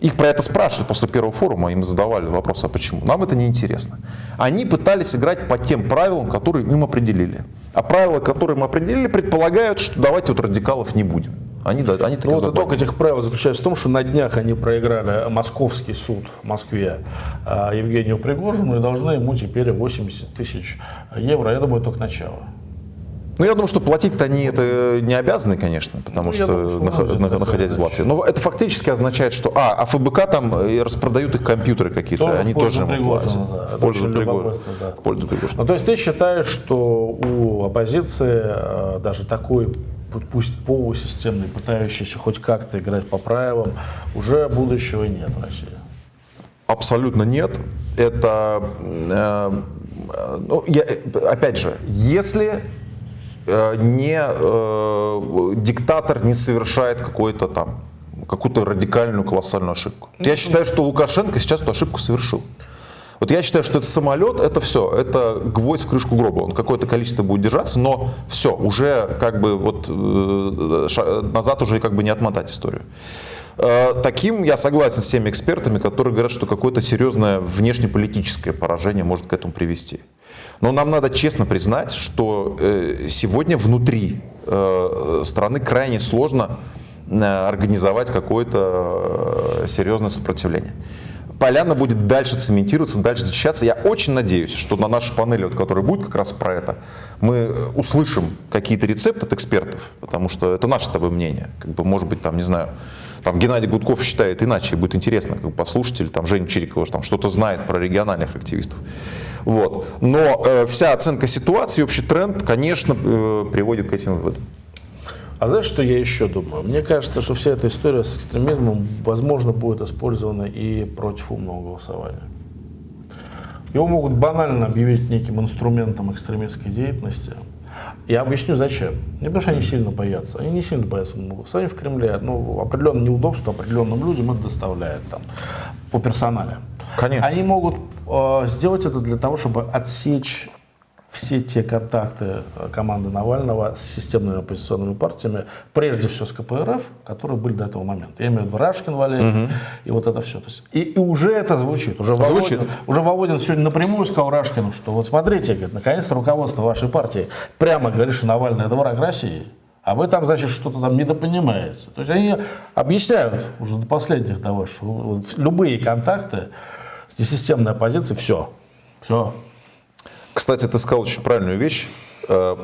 Их про это спрашивали после первого форума, им задавали вопрос, а почему? Нам это не интересно. Они пытались играть по тем правилам, которые им определили. А правила, которые мы определили, предполагают, что давайте вот радикалов не будем. Они, да, они ну, вот итог этих правил заключается в том, что на днях они проиграли московский суд в Москве а, Евгению Пригожину и должны ему теперь 80 тысяч евро. Я думаю, только начало. Ну, я думаю, что платить-то они это не обязаны, конечно, потому ну, что, думаю, что нах, на, находясь в Латвии. Но это фактически означает, что, а, а ФБК там э, распродают их компьютеры какие-то, они тоже Пригожина, да. пользу Пригожина. Да. Пользу Пригожина. Ну, то есть ты считаешь, что у оппозиции э, даже такой пусть полусистемный, пытающийся хоть как-то играть по правилам, уже будущего нет в России? Абсолютно нет. Это, э, ну, я, опять же, если не э, диктатор не совершает какой-то там какую-то радикальную колоссальную ошибку. Я считаю, что Лукашенко сейчас эту ошибку совершил. Вот я считаю, что это самолет, это все, это гвоздь в крышку гроба. Он какое-то количество будет держаться, но все, уже как бы вот э, назад уже как бы не отмотать историю. Э, таким я согласен с теми экспертами, которые говорят, что какое-то серьезное внешнеполитическое поражение может к этому привести. Но нам надо честно признать, что э, сегодня внутри э, страны крайне сложно организовать какое-то серьезное сопротивление поляна будет дальше цементироваться, дальше защищаться. Я очень надеюсь, что на нашей панели, вот, которая будет как раз про это, мы услышим какие-то рецепты от экспертов, потому что это наше с тобой мнение. Как бы, может быть, там, не знаю, там Геннадий Гудков считает иначе, будет интересно как бы, послушать, или там Женя Чирикова что-то знает про региональных активистов. Вот. Но э, вся оценка ситуации, общий тренд, конечно, э, приводит к этим выводам. А знаешь, что я еще думаю? Мне кажется, что вся эта история с экстремизмом, возможно, будет использована и против умного голосования. Его могут банально объявить неким инструментом экстремистской деятельности. Я объясню, зачем. Не потому, что они сильно боятся. Они не сильно боятся умного голосования в Кремле. Ну, определенное неудобство определенным людям это доставляет там, по персонале. Конечно. Они могут сделать это для того, чтобы отсечь все те контакты э, команды Навального с системными оппозиционными партиями, прежде всего с КПРФ, которые были до этого момента. Я имею в виду Рашкин Валерий угу. и вот это все. То есть, и, и уже это звучит. Уже звучит. Володин, уже Володин сегодня напрямую сказал Рашкину, что вот смотрите, говорит, наконец-то руководство вашей партии прямо говорит, что Навальный это враг России. А вы там, значит, что-то там недопонимаете. То есть они объясняют уже до последних того, что любые контакты с несистемной оппозицией, все. Все, кстати, ты сказал очень правильную вещь э,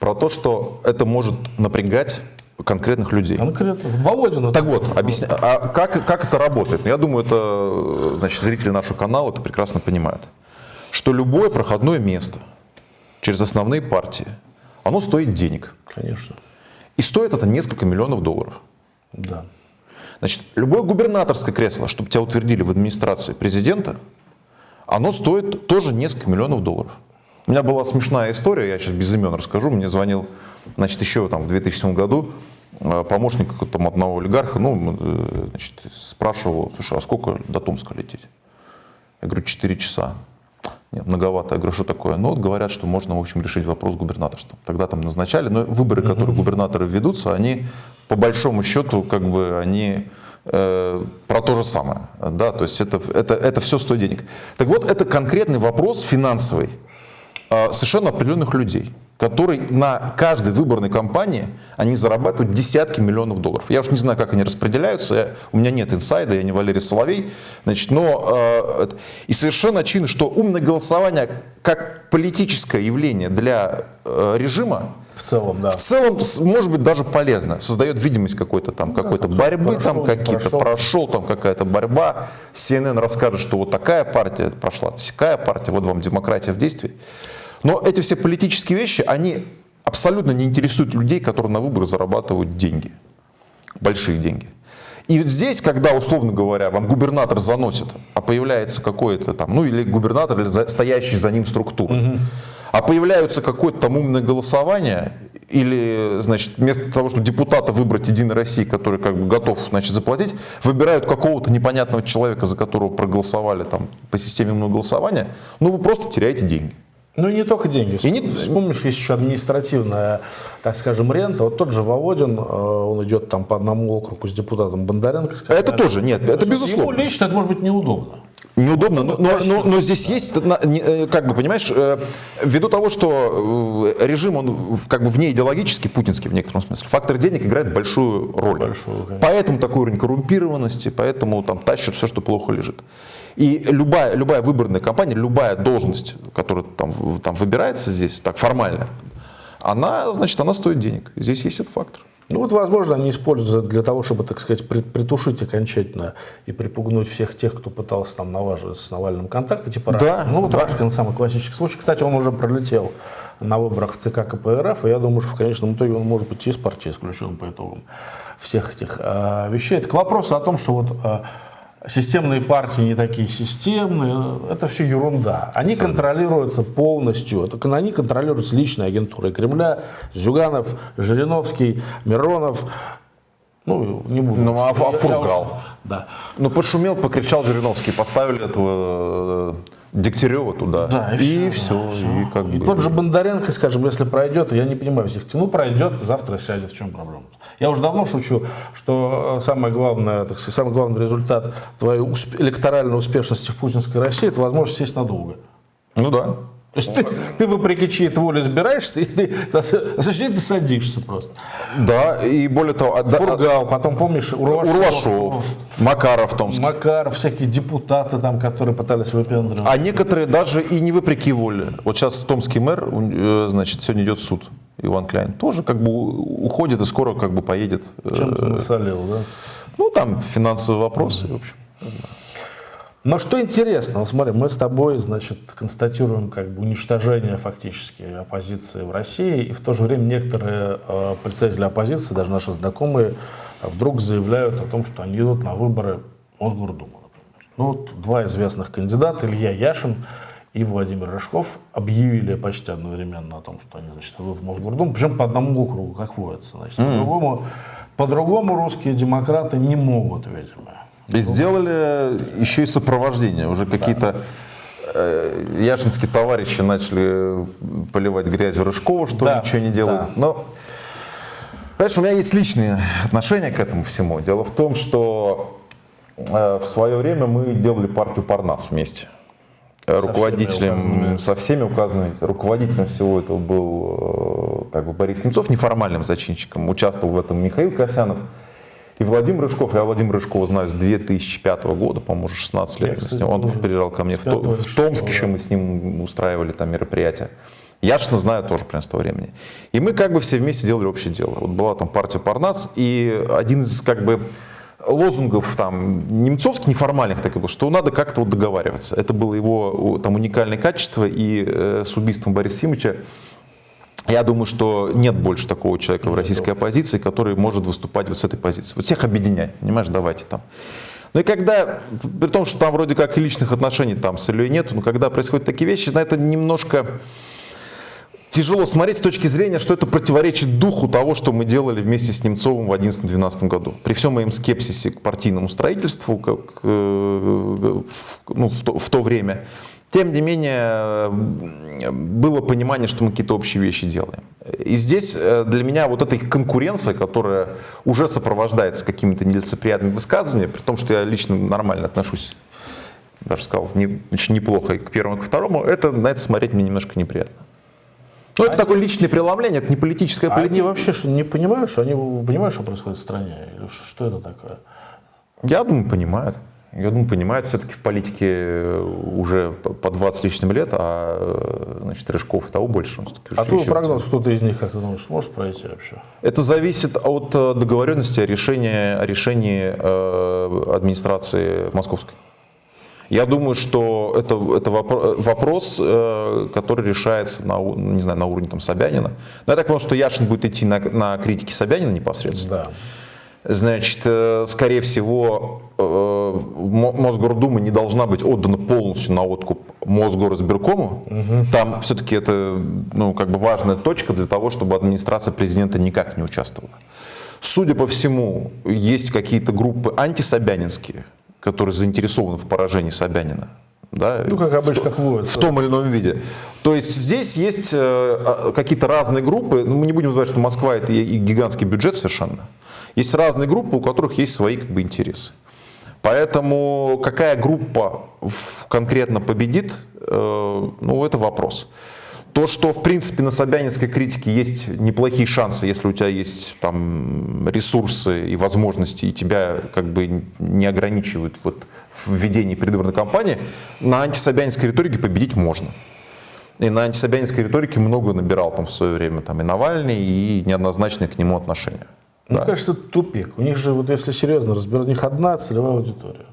про то, что это может напрягать конкретных людей. Конкретно. Володина. Так вот, объясня... а как, как это работает? Я думаю, это значит, зрители нашего канала это прекрасно понимают. Что любое проходное место через основные партии, оно стоит денег. Конечно. И стоит это несколько миллионов долларов. Да. Значит, любое губернаторское кресло, чтобы тебя утвердили в администрации президента, оно стоит тоже несколько миллионов долларов. У меня была смешная история, я сейчас без имен расскажу. Мне звонил, значит, еще там в 2007 году э, помощник там, одного олигарха, ну, э, значит, спрашивал, слушай, а сколько до Томска лететь? Я говорю, 4 часа. Нет, многовато. Я говорю, что такое? Ну, вот говорят, что можно, в общем, решить вопрос губернаторством. Тогда там назначали, но выборы, которые губернаторы ведутся, они, по большому счету, как бы, они Э, про то же самое. Да, то есть это, это, это все стоит денег. Так вот, это конкретный вопрос финансовый э, совершенно определенных людей, которые на каждой выборной кампании они зарабатывают десятки миллионов долларов. Я уж не знаю, как они распределяются, я, у меня нет инсайда, я не Валерий Соловей. Значит, но, э, и совершенно очевидно, что умное голосование как политическое явление для э, режима в целом, да. В целом, может быть, даже полезно. Создает видимость какой-то там, ну, какой-то да, борьбы, прошел, там какие-то прошел. прошел, там какая-то борьба. CNN расскажет, что вот такая партия прошла, такая партия, вот вам демократия в действии. Но эти все политические вещи, они абсолютно не интересуют людей, которые на выборы зарабатывают деньги. Большие деньги. И вот здесь, когда, условно говоря, вам губернатор заносит, а появляется какой-то там, ну или губернатор, или стоящий за ним структура, угу а появляются какое-то там умное голосование, или, значит, вместо того, чтобы депутата выбрать Единой России, который как бы готов, значит, заплатить, выбирают какого-то непонятного человека, за которого проголосовали там по системе умного голосования, ну вы просто теряете деньги. Ну и не только деньги. И не... Вспомнишь, есть еще административная, так скажем, рента. Вот тот же Володин, э, он идет там по одному округу с депутатом Бондаренко. Скажем, это тоже, нет, это безусловно. Ему лично это может быть неудобно. Неудобно, но, но, но, но здесь есть, э, как бы, понимаешь, э, ввиду того, что режим, он как бы вне идеологический, путинский в некотором смысле, фактор денег играет большую роль. Большую, поэтому такой уровень коррумпированности, поэтому там тащат все, что плохо лежит. И любая, любая выборная кампания, любая должность, которая там, там выбирается здесь, так формально, она, значит, она стоит денег. Здесь есть этот фактор. Ну вот, возможно, они используют для того, чтобы, так сказать, притушить окончательно и припугнуть всех тех, кто пытался там наваживать с Навальным контакты, типа да, Ну вот да. Рашкин самый классический случай. Кстати, он уже пролетел на выборах в ЦК КПРФ, и я думаю, что в конечном итоге он может быть из партии исключен по итогам всех этих э, вещей. Это к вопросу о том, что вот э, системные партии не такие системные, это все ерунда. Они Абсолютно. контролируются полностью, это, они контролируются личной агентурой Кремля, Зюганов, Жириновский, Миронов, ну, не буду. Ну, а, а Фургал. Да. Ну, пошумел, покричал Жириновский, поставили этого э, Дегтярева туда. Да, и, и все. Все. И, как и бы... тот же Бондаренко, скажем, если пройдет, я не понимаю всех, ну пройдет, завтра сядет, в чем проблема? Я уже давно шучу, что э, самое главное, так сказать, самый главный результат твоей усп электоральной успешности в путинской России – это возможность сесть надолго. Ну да. То есть ты, ты вопреки чьей-то воле избираешься, и ты, <laughs> зачем ты садишься просто? Да, и более того... а- Фургал, потом помнишь, Урлашов, Урлашов, Макаров Томский. Макаров, всякие депутаты там, которые пытались выпендривать. А некоторые даже и не вопреки воле. Вот сейчас томский мэр, э, значит, сегодня идет суд. Иван Кляйн тоже как бы уходит и скоро как бы поедет. э, Чем-то насолил, да? Ну, там финансовые вопросы, в общем. Но что интересно, вот смотри, мы с тобой, значит, констатируем как бы уничтожение фактически оппозиции в России, и в то же время некоторые э, представители оппозиции, даже наши знакомые, вдруг заявляют о том, что они идут на выборы Мосгордумы, например. Ну, вот два известных кандидата, Илья Яшин и Владимир Рыжков, объявили почти одновременно о том, что они, значит, идут в Мосгордуму, причем по одному округу, как водится. Значит, по-другому, по-другому русские демократы не могут, видимо. И сделали еще и сопровождение. Уже какие-то э, яшинские товарищи начали поливать грязью Рыжкова, что Да, ничего не делает. да. Но, понимаешь, у меня есть личные отношения к этому всему. Дело в том, что э, в свое время мы делали партию Парнас вместе. Всеми Руководителем, указанными. со всеми указанными, руководителем всего этого был э, как бы Борис Немцов, неформальным зачинщиком. Участвовал в этом Михаил Косянов. И Владимир Рыжков, я Владимира Рыжкова знаю с 2005 года, по-моему, уже 16 лет. Я, с кстати, ним- он приезжал ко мне в, То- в Томск, еще мы с ним устраивали там мероприятия. Яшина знаю тоже примерно с того времени. И мы как бы все вместе делали общее дело. Вот была там партия Парнас, и один из как бы лозунгов там немцовских, неформальных так и был, что надо как-то вот договариваться. Это было его там уникальное качество, и э, с убийством Бориса Симыча я думаю, что нет больше такого человека в российской оппозиции, который может выступать вот с этой позиции. Вот всех объединять, понимаешь, давайте там. Ну и когда, при том, что там вроде как и личных отношений там с Ильей нету, но когда происходят такие вещи, на это немножко тяжело смотреть с точки зрения, что это противоречит духу того, что мы делали вместе с Немцовым в 2011-2012 году. При всем моем скепсисе к партийному строительству, как, ну, в, то, в то время, тем не менее, было понимание, что мы какие-то общие вещи делаем. И здесь э, для меня вот эта конкуренция, которая уже сопровождается какими-то нелицеприятными высказываниями, при том, что я лично нормально отношусь, даже сказал, не, очень неплохо и к первому, и к второму, это, на это смотреть мне немножко неприятно. Ну, это такое личное преломление, это не политическое А они политика. вообще что, не понимают, что они понимают, что происходит в стране? Или что это такое? Я думаю, понимают. Я думаю, понимают. Все-таки в политике э, уже по по 20 с лишним лет, а э, значит, Рыжков и того больше. Он А твой прогноз, кто-то из них, как ты думаешь, сможет пройти вообще? Это зависит от э, договоренности о решении, о решении администрации московской. Я думаю, что это, это вопро- вопрос, который решается на, не знаю, на уровне там, Собянина. Но я так понял, что Яшин будет идти на, на критики Собянина непосредственно. Да. Значит, э, скорее всего, э, Мо- Мосгордума не должна быть отдана полностью на откуп Мосгоризбиркому. Там все-таки это ну, как бы важная точка для того, чтобы администрация президента никак не участвовала. Судя по всему, есть какие-то группы антисобянинские, которые заинтересованы в поражении Собянина. Да? Ну, как обычно, как водится. в том или ином виде. То есть здесь есть э, а, какие-то разные группы. Ну, мы не будем называть, что Москва это и гигантский бюджет совершенно. Есть разные группы, у которых есть свои как бы, интересы. Поэтому какая группа конкретно победит, э, ну это вопрос. То, что в принципе на Собянинской критике есть неплохие шансы, если у тебя есть там ресурсы и возможности, и тебя как бы не ограничивают вот, в ведении предвыборной кампании, на антисобянинской риторике победить можно. И на антисобянинской риторике много набирал там в свое время там и Навальный, и неоднозначные к нему отношения. Мне кажется, это тупик. У них же, вот если серьезно разбирать, у них одна целевая аудитория.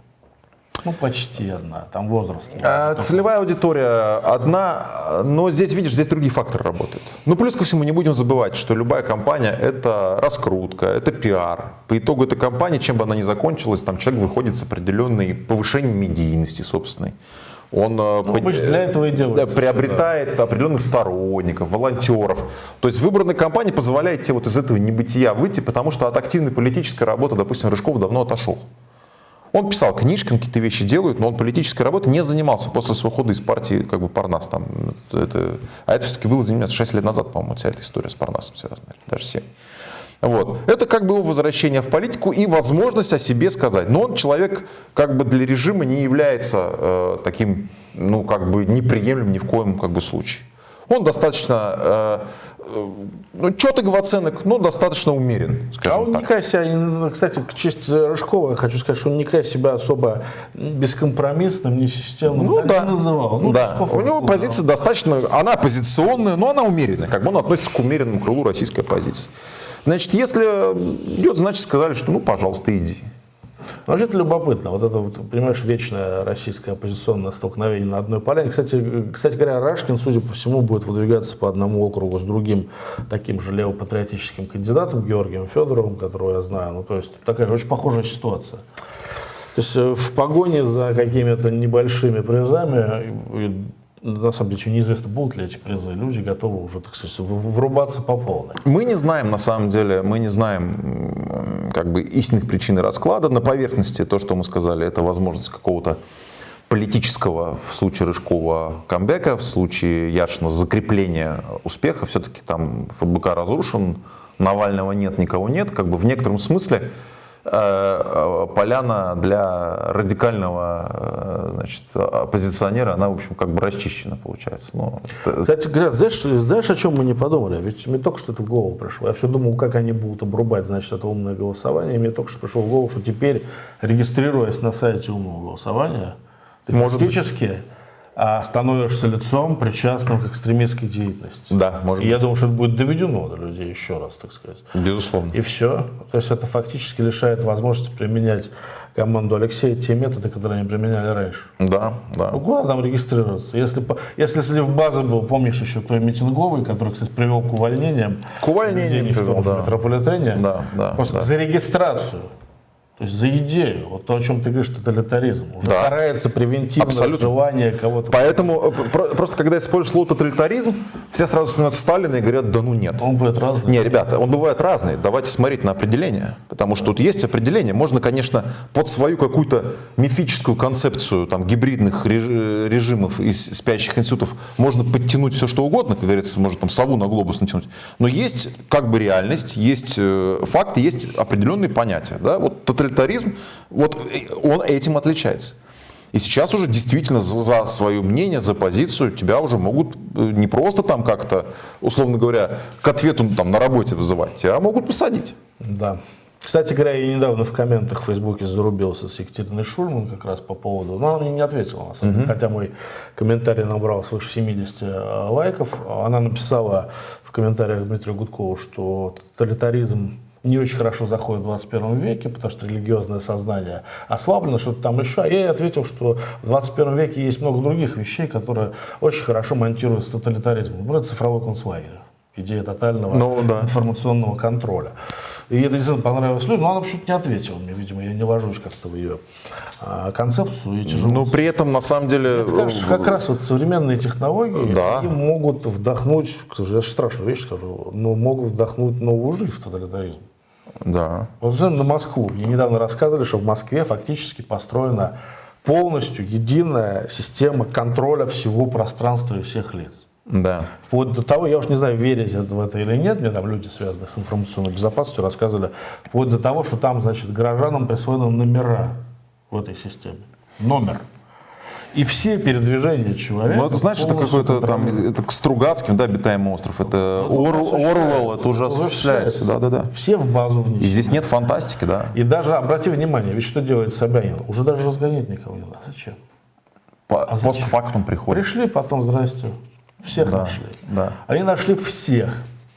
Ну, почти одна. Там возраст. А, Целевая аудитория одна, но здесь, видишь, здесь другие факторы работают. Ну, плюс ко всему, не будем забывать, что любая компания – это раскрутка, это пиар. По итогу этой кампании, чем бы она ни закончилась, там человек выходит с определенной повышением медийности собственной. Он э, Ну, обычно для этого и да, делается. приобретает определенных сторонников, волонтеров. То есть выбранная компания позволяет тебе вот из этого небытия выйти, потому что от активной политической работы, допустим, Рыжков давно отошел. Он писал книжки, он какие-то вещи делает, но он политической работой не занимался после своего ухода из партии как бы Парнас. Там, это, а это все-таки было заниматься 6 лет назад, по-моему, вся эта история с Парнасом связана, даже 7. Вот. Это как бы его возвращение в политику и возможность о себе сказать. Но он человек как бы для режима не является э, таким, ну как бы неприемлемым ни в коем как бы случае. Он достаточно, э, э, ну, четок оценок, но достаточно умерен, скажем а он так. никак себя, кстати, к чести Рыжкова, хочу сказать, что он никак себя особо бескомпромиссным, не системным ну, да. не называл. Ну, да. У него позиция достаточно, она оппозиционная, но она умеренная, как бы он относится к умеренному крылу российской оппозиции. Значит, если идет, значит, сказали, что ну, пожалуйста, иди. Ну, вообще-то любопытно. Вот это, вот, понимаешь, вечное российское оппозиционное столкновение на одной поляне. Кстати, кстати говоря, Рашкин, судя по всему, будет выдвигаться по одному округу с другим таким же левопатриотическим кандидатом, Георгием Федоровым, которого я знаю. Ну, то есть такая же очень похожая ситуация. То есть э, в погоне за какими-то небольшими призами на самом деле неизвестно, будут ли эти призы. Люди готовы уже, так сказать, врубаться по полной. Мы не знаем, на самом деле, мы не знаем как бы истинных причин расклада. На поверхности то, что мы сказали, это возможность какого-то политического, в случае Рыжкова, камбэка, в случае Яшина закрепления успеха. Все-таки там ФБК разрушен, Навального нет, никого нет. Как бы в некотором смысле поляна для радикального э, значит, оппозиционера, она, в общем, как бы расчищена получается. Но Кстати говоря, знаешь, знаешь, о чем мы не подумали? Ведь мне только что это в голову пришло. Я все думал, как они будут обрубать, значит, это умное голосование. И мне только что пришло в голову, что теперь, регистрируясь на сайте умного голосования, ты Может фактически... Быть становишься лицом, причастным к экстремистской деятельности. Да, может И быть. я думаю, что это будет доведено до людей еще раз, так сказать. Безусловно. И все. То есть это фактически лишает возможности применять команду Алексея те методы, которые они применяли раньше. Да, да. Ну куда там регистрироваться? Если, если, в базе был, помнишь еще той митинговый, который, кстати, привел к увольнениям, к увольнениям в том же да. метрополитене, да, да, просто да. за регистрацию то есть за идею, вот то, о чем ты говоришь, тоталитаризм. Уже да. карается превентивное Абсолютно. желание кого-то. Поэтому э, просто когда используешь слово тоталитаризм, все сразу вспоминают Сталина и говорят, да ну нет. Он бывает разный. Не, ребята, он бывает разный. Давайте смотреть на определение. Потому что тут есть определение. Можно, конечно, под свою какую-то мифическую концепцию там, гибридных режимов из спящих институтов можно подтянуть все, что угодно, как говорится, может там сову на глобус натянуть. Но есть как бы реальность, есть э, факты, есть определенные понятия. Да? Вот тоталитаризм тоталитаризм, вот он этим отличается. И сейчас уже действительно за свое мнение, за позицию тебя уже могут э, не просто там как-то, условно говоря, к ответу там, на работе вызывать, тебя могут посадить. Да. Кстати говоря, я недавно в комментах в Фейсбуке зарубился с Екатериной Шульман как раз по поводу, но она мне не ответила, на самом деле, mm-hmm. хотя мой комментарий набрал свыше 70 э, лайков. Она написала в комментариях Дмитрию Гудкову, что тоталитаризм не очень хорошо заходит в 21 веке, потому что религиозное сознание ослаблено, что-то там еще. А я ей ответил, что в 21 веке есть много других вещей, которые очень хорошо монтируются с тоталитаризмом. Например, цифровой концлагерь идея тотального ну, да. информационного контроля. И это действительно понравилось людям, но она почему-то не ответила мне, видимо, я не ложусь как-то в ее а, концепцию и тяжело. Но при этом, на самом деле... Мне кажется, как раз вот современные технологии, да. они могут вдохнуть, к сожалению, я страшную вещь скажу, но могут вдохнуть новую жизнь в тоталитаризм. Да. Вот на Москву. Мне недавно рассказывали, что в Москве фактически построена полностью единая система контроля всего пространства и всех лиц. Да. Вплоть до того, я уж не знаю, верить в это или нет, мне там люди, связанные с информационной безопасностью, рассказывали, вплоть до того, что там, значит, горожанам присвоены номера в этой системе. Номер. И все передвижения человека. Ну, это значит, это какой-то там, это к Стругацким, да, обитаемый остров, это ну, Орвелл, это уже осуществляется. Да, да, да. Все в базу вниз. И здесь нет фантастики, да. И даже, обрати внимание, ведь что делает Собянин? Уже даже разгонять никого не надо. Зачем? По, а зачем? Постфактум приходит. Пришли, потом, здрасте. Всех да, нашли. Да. Они нашли всех.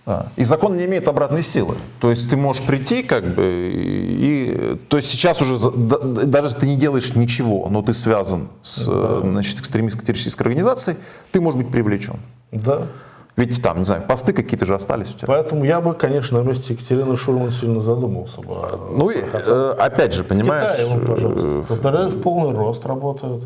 Да. И закон не имеет обратной силы. То есть ты можешь прийти, как бы, и, то есть сейчас уже, даже если ты не делаешь ничего, но ты связан с да. значит, экстремистской террористической организацией, ты можешь быть привлечен. Да. Ведь там, не знаю, посты какие-то же остались у тебя. Поэтому я бы, конечно, на месте Екатерины Шурман сильно задумался бы. Ну, и, э, опять же, понимаешь... В Китае, пожалуйста. В полный рост работают.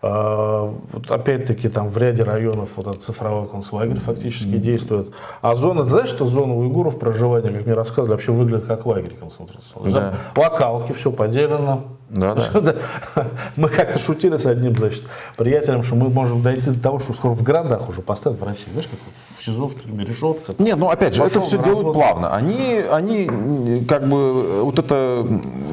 А, вот опять-таки там в ряде районов вот этот цифровой концлагерь фактически mm-hmm. действует. А зона, ты знаешь, что зона уйгуров проживания, как мне рассказывали, вообще выглядит как лагерь концентрационный. Да. Локалки, все поделено, Да, да. <laughs> Мы как-то шутили с одним, значит, приятелем, что мы можем дойти до того, что скоро в городах уже поставят в России. Знаешь, как в СИЗО, в тюрьме, решетка. Не, ну опять же, это все делают плавно. Они, они как бы вот это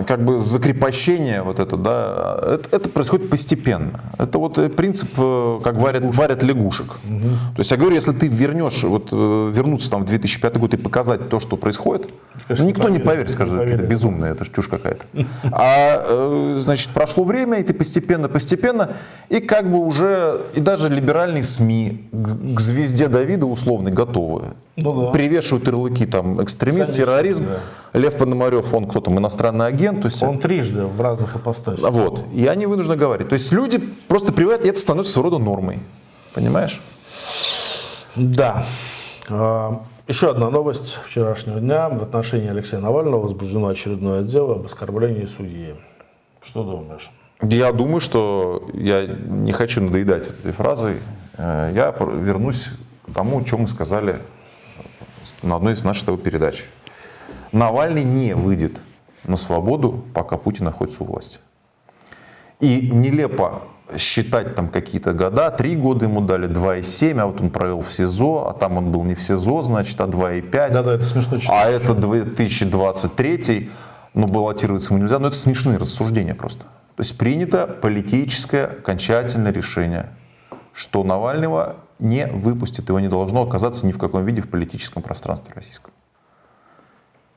как бы закрепощение вот это, да, это, это происходит постепенно. Это вот э, принцип, э, как варят, варят лягушек. То есть я говорю, если ты вернешь, вот э, вернуться там в 2005 год и показать то, что происходит, Конечно, никто не поверит, скажет, это безумное, это чушь какая-то. А значит, прошло время, и ты постепенно, постепенно, и как бы уже, и даже либеральные СМИ к, звезде Давида условно готовы. Ну да. Привешивают ярлыки там экстремист, Конечно, терроризм. Лев Пономарев, он кто там, иностранный агент. То есть, Он трижды в разных ипостасях. вот. И они вынуждены говорить. То есть люди просто привыкают, и это становится своего рода нормой. Понимаешь? Да. А, Еще одна новость вчерашнего дня. В отношении Алексея Навального возбуждено очередное дело об оскорблении судьи. Что думаешь? Я думаю, что я не хочу надоедать этой фразой. Э, Я вернусь к тому, о чем мы сказали на одной из наших передач. Навальный не выйдет на свободу, пока Путин находится у власти. И нелепо считать там какие-то года, три года ему дали, 2,7, а вот он провел в СИЗО, а там он был не в СИЗО, значит, а 2,5. Да-да, это смешно читать. А это 2023, ну, баллотироваться ему нельзя, но это смешные рассуждения просто. То есть принято политическое окончательное решение, что Навального не выпустят, его не должно оказаться ни в каком виде в политическом пространстве российском.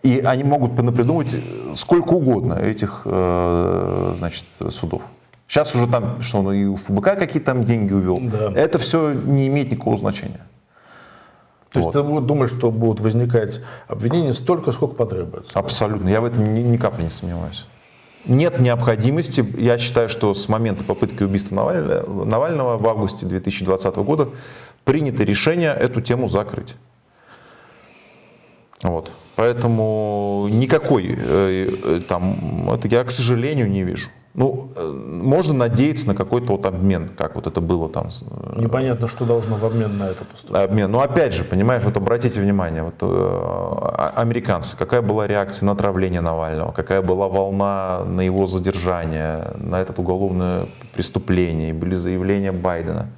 И они могут понапридумать сколько угодно этих, э, значит, судов. Сейчас уже там, что он и у ФБК какие-то там деньги увел. Да. Это все не имеет никакого значения. То есть Вот. ты бу- думаешь, что будут возникать обвинения столько, сколько потребуется? Абсолютно. Я в этом ни, ни капли не сомневаюсь. Нет необходимости, я считаю, что с момента попытки убийства Навального, Навального в августе 2020 года принято решение эту тему закрыть. Вот. Поэтому никакой э, э, там, это я, к сожалению, не вижу. Ну, э, можно надеяться на какой-то вот обмен, как вот это было там э, Непонятно, что должно в обмен на это поступить. обмен. Но опять же, понимаешь, вот обратите внимание, вот, э, а- американцы, какая была реакция на отравление Навального, какая была волна на его задержание, на это уголовное преступление, и были заявления Байдена.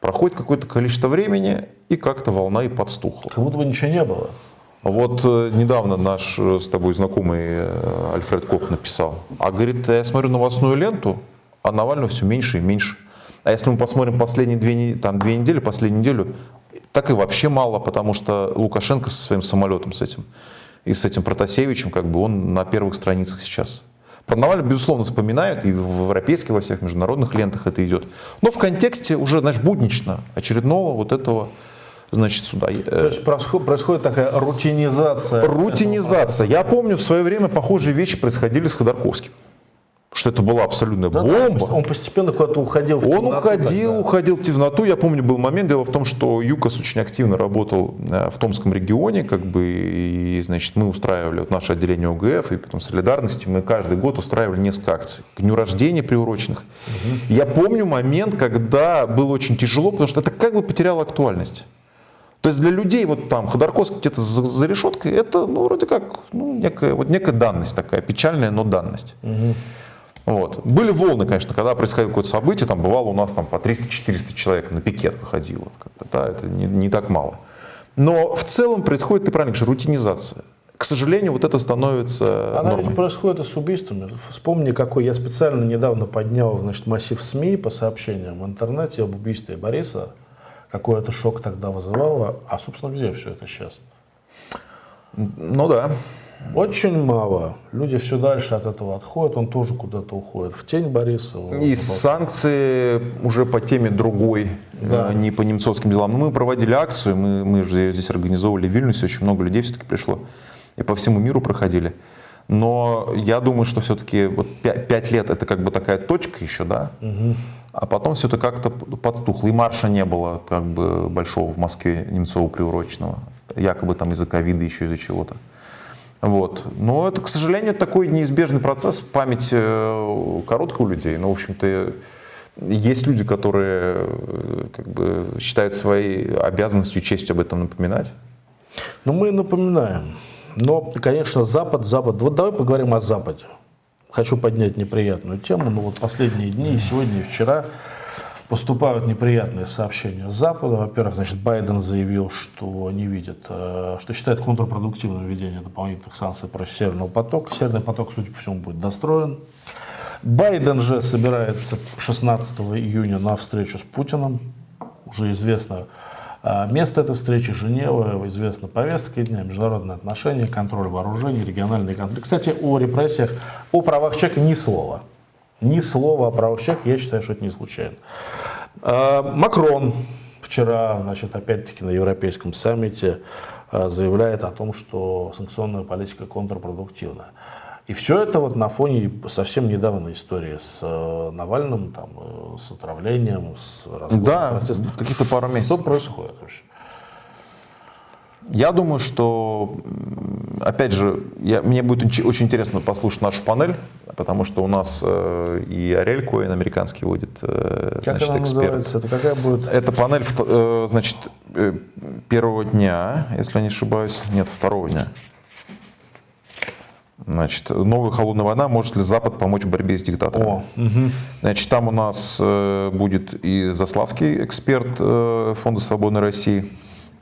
Проходит какое-то количество времени, и как-то волна и подстухла. Как будто бы ничего не было. Вот э, недавно наш э, с тобой знакомый э, Альфред Кох написал, а говорит, я смотрю новостную ленту, а Навального все меньше и меньше. А если мы посмотрим последние две, там, две недели, последнюю неделю, так и вообще мало, потому что Лукашенко со своим самолетом с этим и с этим Протасевичем, как бы он на первых страницах сейчас. Про Навального, безусловно, вспоминают, и в европейских, во всех международных лентах это идет. Но в контексте уже, знаешь, буднично очередного вот этого, значит, суда. Э, То есть происход- происходит такая рутинизация. Рутинизация. Я помню, в свое время похожие вещи происходили с Ходорковским. Что это была абсолютная Да, да, бомба. Он постепенно куда-то уходил в Он темноту уходил, тогда. уходил в темноту. Я помню, был момент. Дело в том, что ЮКОС очень активно работал э, в Томском регионе, как бы, и, значит, мы устраивали, вот наше отделение ОГФ и потом солидарности, мы каждый год устраивали несколько акций к дню рождения приуроченных. Я помню момент, когда было очень тяжело, потому что это как бы потеряло актуальность. То есть для людей вот там Ходорковский где-то за, за решеткой, это ну, вроде как ну, некая, вот некая данность такая, печальная, но данность. Вот. Были волны, конечно, когда происходило какое-то событие, там бывало у нас там по 300-400 человек на пикет выходило. Как бы, да, это не, не так мало. Но в целом происходит, ты правильно говоришь, рутинизация. К сожалению, вот это становится Она нормой. ведь происходит и с убийствами. Вспомни, какой я специально недавно поднял значит, массив СМИ по сообщениям в интернете об убийстве Бориса. Какой это шок тогда вызывало. А, собственно, где все это сейчас? Ну да. Очень мало. Люди все дальше от этого отходят. Он тоже куда-то уходит. В тень Бориса. И санкции уже по теме другой, Да. э, не по немцовским делам. Но мы проводили акцию, мы, мы же её здесь организовывали в Вильнюсе, очень много людей все-таки пришло. И по всему миру проходили. Но я думаю, что все-таки вот пя- пять лет это как бы такая точка еще, да? А потом все это как-то подстухло. И марша не было как бы большого в Москве Немцова приуроченного. Якобы там из-за ковида, еще из-за чего-то. Вот. Но это, к сожалению, такой неизбежный процесс. Память э, короткая у людей. Но, в общем-то, есть люди, которые э, как бы, считают своей обязанностью, честью об этом напоминать. Ну, мы напоминаем. Но, конечно, Запад, Запад. Вот давай поговорим о Западе. Хочу поднять неприятную тему, но вот последние дни, и сегодня, и вчера, поступают неприятные сообщения с Запада. Во-первых, значит, Байден заявил, что не видит, э, что считает контрпродуктивным введение дополнительных санкций против Северного потока. Северный поток, судя по всему, будет достроен. Байден же собирается 16 июня на встречу с Путиным. Уже известно место этой встречи, Женева, известна повестка дня, международные отношения, контроль вооружений, региональные конфликты. Кстати, о репрессиях, о правах человека ни слова. Ни слова о правах человека, я считаю, что это не случайно. А, Макрон вчера, значит, опять-таки на Европейском саммите а, заявляет о том, что санкционная политика контрпродуктивна. И все это вот на фоне совсем недавней истории с э, Навальным, там, э, с отравлением, с Да, какие-то пару месяцев. Что происходит вообще? Я думаю, что, опять же, я, мне будет очень интересно послушать нашу панель, потому что у нас э, и Арель Коин американский будет, э, как значит, она эксперт. Называется? Это какая будет? Это панель, э, значит, э, первого дня, если я не ошибаюсь, нет, второго дня. Значит, новая холодная война, может ли Запад помочь в борьбе с диктатором? О, угу. Значит, там у нас э, будет и Заславский эксперт э, Фонда Свободной России,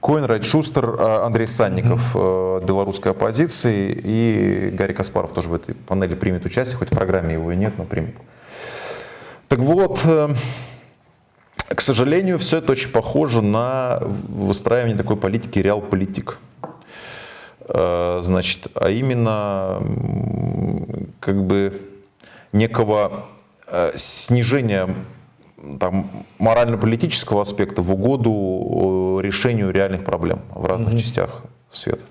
Коин, Шустер, э, Андрей Санников mm-hmm. белорусской оппозиции и Гарри Каспаров тоже в этой панели примет участие, хоть в программе его и нет, но примет. Так вот, э, к сожалению, все это очень похоже на выстраивание такой политики реал-политик. Значит, а именно как бы некого снижения там, морально-политического аспекта в угоду э, решению реальных проблем в разных mm-hmm. частях света.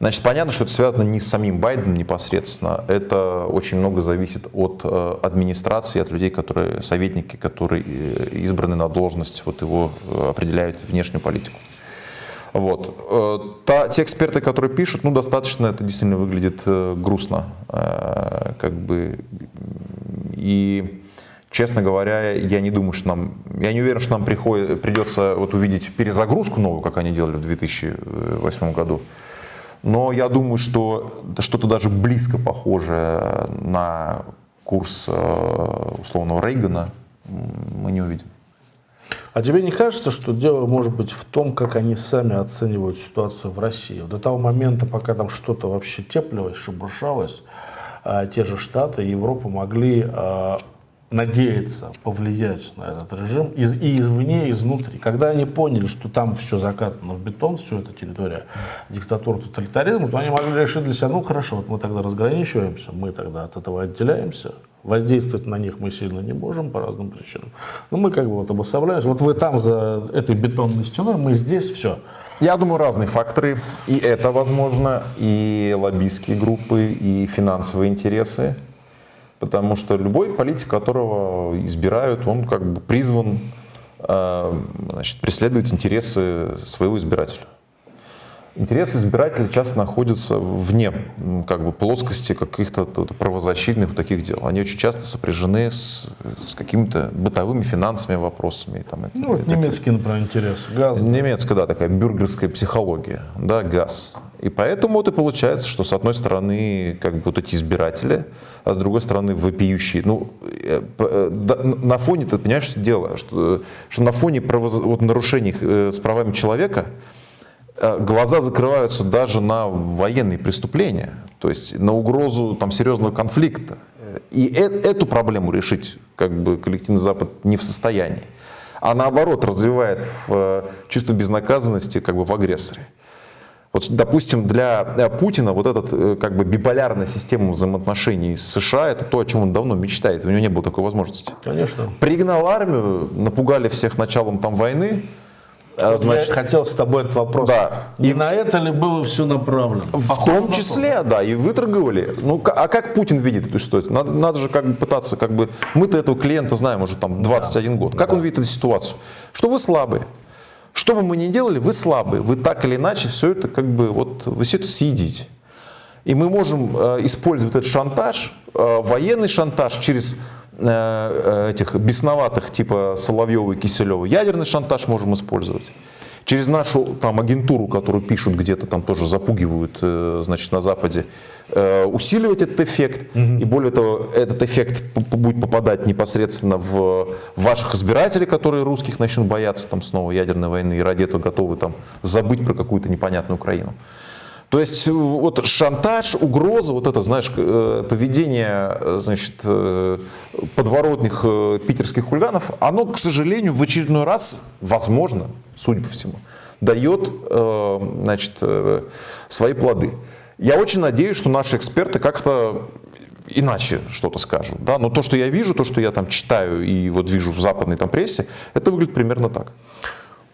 Значит, понятно, что это связано не с самим Байденом непосредственно. Это очень много зависит от э, администрации, от людей, которые советники, которые э, избраны на должность, вот его э, определяют внешнюю политику. Вот. Э, та, те эксперты, которые пишут, ну, достаточно это действительно выглядит э, грустно. Э, как бы, и Честно говоря, я не думаю, что нам, я не уверен, что нам приходит, придется вот увидеть перезагрузку новую, как они делали в 2008 году. Но я думаю, что что-то даже близко похожее на курс условного Рейгана мы не увидим. А тебе не кажется, что дело может быть в том, как они сами оценивают ситуацию в России? До того момента, пока там что-то вообще теплилось, шебуршалось, а те же Штаты и Европа могли а, надеяться повлиять на этот режим и извне, и изнутри. Когда они поняли, что там все закатано в бетон, все это территория диктатуры, тоталитаризма, то они могли решить для себя, ну хорошо, вот мы тогда разграничиваемся, мы тогда от этого отделяемся, воздействовать на них мы сильно не можем по разным причинам. Но мы как бы вот обособляемся, вот вы там за этой бетонной стеной, мы здесь, все. Я думаю, разные факторы. И это возможно, и лоббистские группы, и финансовые интересы. Потому что любой политик, которого избирают, он как бы призван э, значит, преследовать интересы своего избирателя. Интересы избирателя часто находятся вне как бы, плоскости каких-то правозащитных таких дел. Они очень часто сопряжены с, с какими-то бытовыми финансовыми вопросами. Там, ну, вот немецкий, например, интерес. Газ. Немецкая, да, такая бюргерская психология. Да, газ. И поэтому вот и получается, что с одной стороны как бы вот эти избиратели, а с другой стороны вопиющие. Ну, э, э, на фоне, ты понимаешь, что дело, что, что на фоне правоз... вот, нарушений э, с правами человека глаза закрываются даже на военные преступления, то есть на угрозу там, серьезного конфликта. И эту проблему решить как бы коллективный Запад не в состоянии, а наоборот развивает в чувство безнаказанности как бы в агрессоре. Вот, допустим, для э, Путина вот эта э, как бы биполярная система взаимоотношений с США это то, о чем он давно мечтает. У него не было такой возможности. Конечно. Пригнал армию, напугали всех началом там войны. А, значит, Я хотел с тобой этот вопрос. Да. И на это ли было все направлено? В Похоже том числе, то. да, и выторговали. Ну, а как Путин видит эту ситуацию? Надо, надо же как бы пытаться, как бы, мы-то этого клиента знаем уже там 21 да. год. Как да. он видит эту ситуацию? Что вы слабые. Что бы мы ни делали, вы слабые, вы так или иначе все это как бы, вот вы все это съедите. И мы можем э, использовать этот шантаж, э, военный шантаж через этих бесноватых типа Соловьева и Киселева. Ядерный шантаж можем использовать. через нашу там агентуру, которую пишут где-то там тоже запугивают, э, значит, на Западе, э, усиливать этот эффект. Угу. И более того, этот эффект будет попадать непосредственно в ваших избирателей, которые русских начнут бояться там снова ядерной войны и ради этого готовы там забыть про какую-то непонятную Украину. То есть вот шантаж, угроза, вот это, знаешь, э, поведение, значит, подворотных питерских хулиганов, оно, к сожалению, в очередной раз, возможно, судя по всему, дает значит, свои плоды. Я очень надеюсь, что наши эксперты как-то иначе что-то скажут. Да? Но то, что я вижу, то, что я там читаю и вот вижу в западной там прессе, это выглядит примерно так.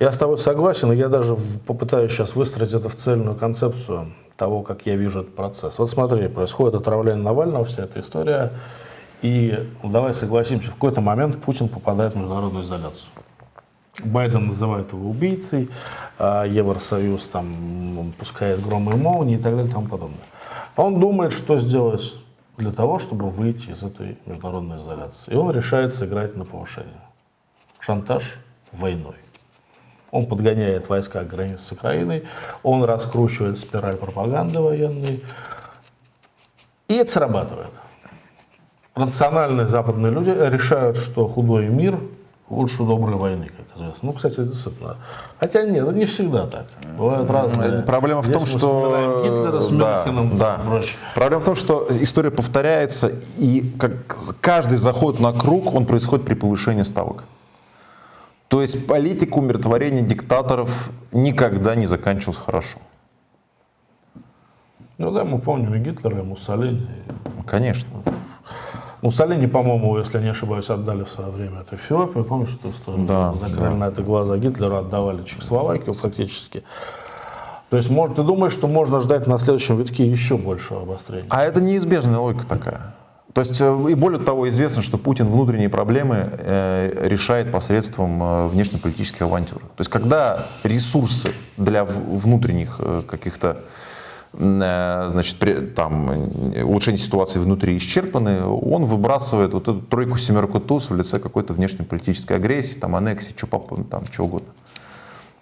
Я с тобой согласен, и я даже попытаюсь сейчас выстроить это в цельную концепцию того, как я вижу этот процесс. Вот смотри, происходит отравление Навального, вся эта история, и ну, давай согласимся, в какой-то момент Путин попадает в международную изоляцию. Байден называет его убийцей, а Евросоюз там пускает громы и молнии и так далее и тому подобное. Он думает, что сделать для того, чтобы выйти из этой международной изоляции. И он решает сыграть на повышение. Шантаж войной. Он подгоняет войска к границе с Украиной, он раскручивает спираль пропаганды военной, и это срабатывает. Рациональные западные люди решают, что худой мир лучше доброй войны, как известно. Ну, кстати, действительно. Хотя нет, это не всегда так. Бывают разные. Проблема в том, что... Гитлера с да, да. Проблема в том, что история повторяется, и как каждый заход на круг, он происходит при повышении ставок. То есть политика умиротворения диктаторов никогда не заканчивалась хорошо. Ну да, мы помним и Гитлера, и Муссолини. Конечно. Муссолини, по-моему, если не ошибаюсь, отдали в свое время это Эфиопию. Помнишь историю? Да. Закрыли да. на это глаза Гитлера, отдавали Чехословакию фактически. То есть может, ты думаешь, что можно ждать на следующем витке еще большего обострения? А это неизбежная логика такая. То есть, э, и более того, известно, что Путин внутренние проблемы э, решает посредством э, внешнеполитических авантюр. То есть, когда ресурсы для внутренних каких-то значит, при, там, улучшение ситуации внутри исчерпаны, он выбрасывает вот эту тройку-семерку туз в лице какой-то внешнеполитической агрессии, там, аннексии, что, там, что угодно.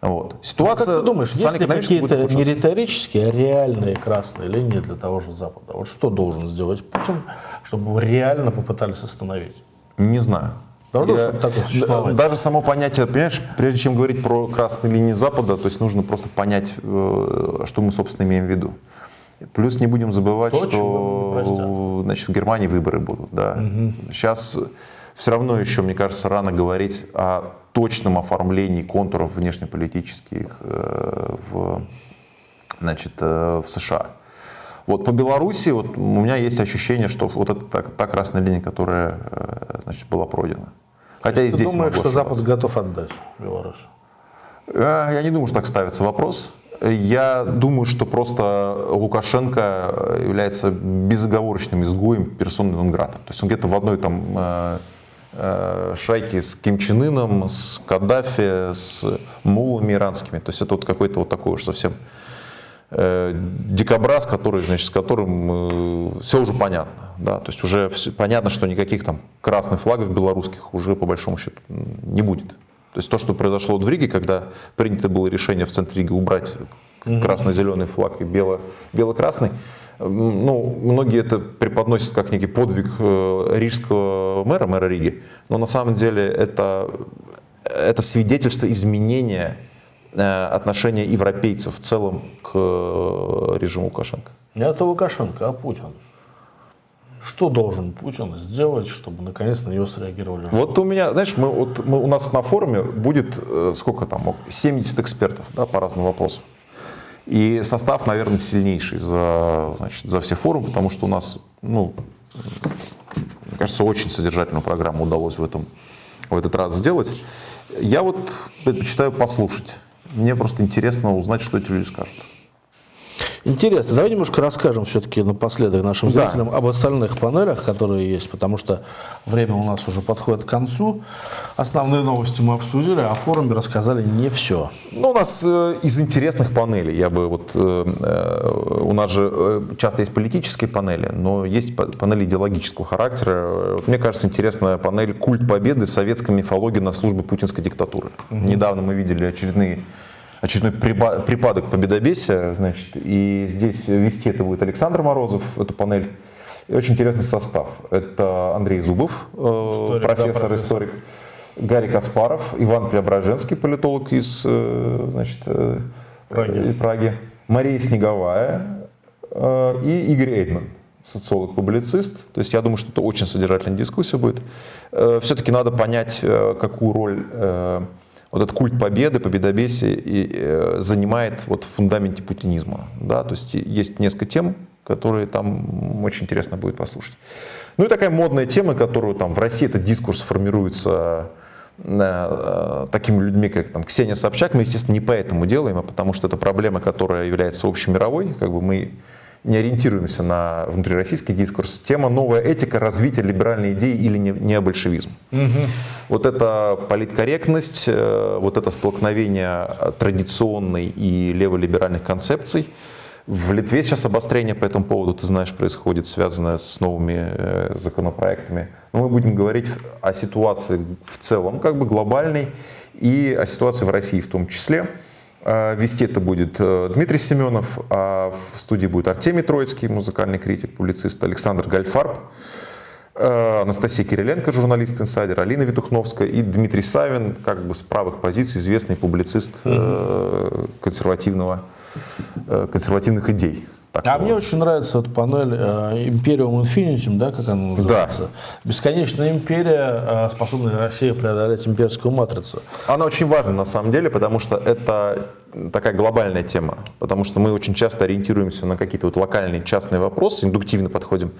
Вот. Ситуация, ну, как ты думаешь, есть ли какие-то не риторические, а реальные красные линии для того же Запада? Вот что должен сделать Путин, чтобы его реально попытались остановить? Не знаю. Я, даже само понятие, понимаешь, прежде чем говорить про красные линии Запада, то есть нужно просто понять, э, что мы, собственно, имеем в виду. Плюс не будем забывать, То, что значит, в Германии выборы будут. Да. Угу. Сейчас все равно еще, мне кажется, рано говорить о точном оформлении контуров внешнеполитических э, в, значит, э, в США. Вот по Беларуси вот, у меня есть ощущение, что вот это та, та красная линия, которая значит, была пройдена. Хотя и здесь думаешь, что Запад готов отдать Беларусь? Э, я не думаю, что так ставится вопрос. Я думаю, что просто Лукашенко является безоговорочным изгоем персоны Нонграда. То есть он где-то в одной там э, э, шайке с Ким Чен Ыном, с Каддафи, с мулами иранскими. То есть это вот какой-то вот такой уж совсем э, дикобраз, который, значит, с которым э, все уже понятно. Да? То есть уже все, понятно, что никаких там красных флагов белорусских уже по большому счету не будет. То есть то, что произошло в Риге, когда принято было решение в центре Риги убрать красно-зеленый флаг и бело, бело-красный, ну, многие это преподносят как некий подвиг э, рижского мэра, мэра Риги, но на самом деле это, это свидетельство изменения Э, отношение европейцев в целом к э, режиму Лукашенко? Не это Лукашенко, а Путин. Что должен Путин сделать, чтобы наконец на него среагировали? Вот у меня, знаешь, мы, вот, мы, у нас на форуме будет, э, сколько там, 70 экспертов да, по разным вопросам. И состав, наверное, сильнейший за, значит, за все форумы, потому что у нас, ну, мне кажется, очень содержательную программу удалось в, этом, в этот раз сделать. Я вот предпочитаю послушать мне просто интересно узнать, что эти люди скажут. Интересно. Давай немножко расскажем все-таки напоследок нашим зрителям да. об остальных панелях, которые есть, потому что время у нас уже подходит к концу. Основные новости мы обсудили, а о форуме рассказали не все. Ну, у нас э, из интересных панелей, я бы вот, э, э, у нас же э, часто есть политические панели, но есть панели идеологического характера. Вот, мне кажется, интересная панель «Культ победы. Советская мифология на службе путинской диктатуры». Угу. Недавно мы видели очередные очередной припадок победобесия, значит, и здесь вести это будет Александр Морозов, эту панель. И очень интересный состав. Это Андрей Зубов, э, историк, профессор, да, профессор, историк, Гарри Каспаров, Иван Преображенский, политолог из э, значит, э, Праги. Праги, Мария Снеговая и Игорь Эйдман, социолог-публицист. То есть я думаю, что это очень содержательная дискуссия будет. Все-таки надо понять, какую роль вот этот культ победы, победобесия и, э, занимает вот в фундаменте путинизма. Да? То есть есть несколько тем, которые там очень интересно будет послушать. Ну и такая модная тема, которую там в России этот дискурс формируется э, э, такими людьми, как там, Ксения Собчак, мы, естественно, не поэтому делаем, а потому что это проблема, которая является общемировой, как бы мы не ориентируемся на внутрироссийский дискурс. Тема «Новая этика. Развитие либеральной идеи или необольшевизм». Угу. Вот это политкорректность, э, вот это столкновение традиционной и леволиберальных концепций. В Литве сейчас обострение по этому поводу, ты знаешь, происходит, связанное с новыми э, законопроектами. Но мы будем говорить о ситуации в целом, как бы глобальной, и о ситуации в России в том числе. А, вести это будет э, Дмитрий Семенов, а в студии будет Артемий Троицкий, музыкальный критик, публицист, Александр Гальфарб, э, Анастасия Кириленко, журналист инсайдер, Алина Витухновская и Дмитрий Савин, как бы с правых позиций, известный публицист э, консервативного, консервативных идей. Такого. А мне очень нравится эта панель э, Imperium Infinitum, да, как она называется. Да. Бесконечная империя, э, способная Россия преодолеть имперскую матрицу. Она очень важна на самом деле, потому что это такая глобальная тема. Потому что мы очень часто ориентируемся на какие-то вот локальные частные вопросы, индуктивно подходим.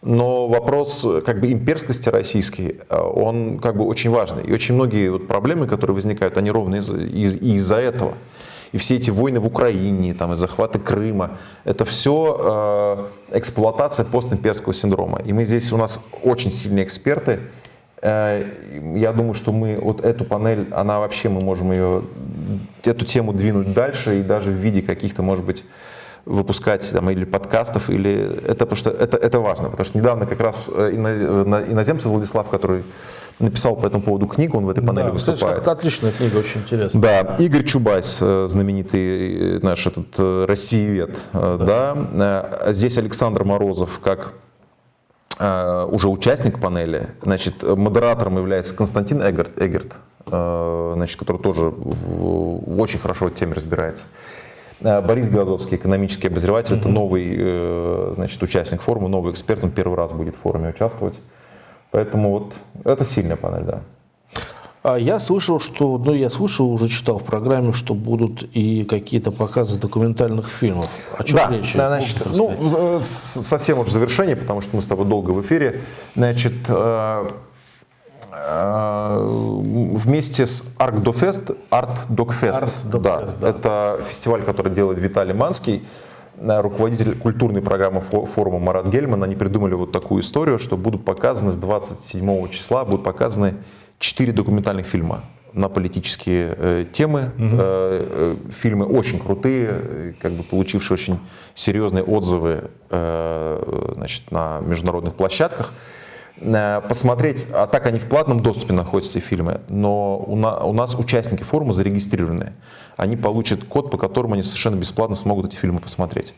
Но вопрос как бы имперскости российской, э, он как бы очень важный. И очень многие вот проблемы, которые возникают, они ровно из-за из, из этого и все эти войны в Украине, там, и захваты Крыма, это все э, эксплуатация постимперского синдрома. И мы здесь, у нас очень сильные эксперты. Э, я думаю, что мы вот эту панель, она вообще, мы можем ее, эту тему двинуть дальше и даже в виде каких-то, может быть, выпускать там, или подкастов, или это, потому что это, это важно, потому что недавно как раз э, иноземцы Владислав, который написал по этому поводу книгу, он в этой панели да, выступает. Это отличная книга, очень интересная. Да, Игорь Чубайс, э, знаменитый э, наш этот э, россиевед, да. да. Здесь Александр Морозов, как уже участник панели, значит, модератором является Константин Эгерт, Эгерт значит, который тоже в, очень хорошо в теме разбирается. Борис Глазовский, экономический обозреватель, mm-hmm. это новый значит, участник форума, новый эксперт, он первый раз будет в форуме участвовать. Поэтому вот это сильная панель, да. А я слышал, что, ну я слышал, уже читал в программе, что будут и какие-то показы документальных фильмов. О чем да, речь? Да, значит, ну, совсем уже завершение, потому что мы с тобой долго в эфире. Значит, э, э, вместе с Art Dogfest, Art Dogfest, Art да, да. это фестиваль, который делает Виталий Манский, руководитель культурной программы форума Марат Гельман, они придумали вот такую историю, что будут показаны с 27 числа, будут показаны 4 документальных фильма на политические э, темы. Угу. Э, фильмы очень крутые, как бы получившие очень серьезные отзывы э, значит, на международных площадках. Э, посмотреть, а так они в платном доступе находятся, эти фильмы, но у, на, у нас участники форума зарегистрированы. Они получат код, по которому они совершенно бесплатно смогут эти фильмы посмотреть.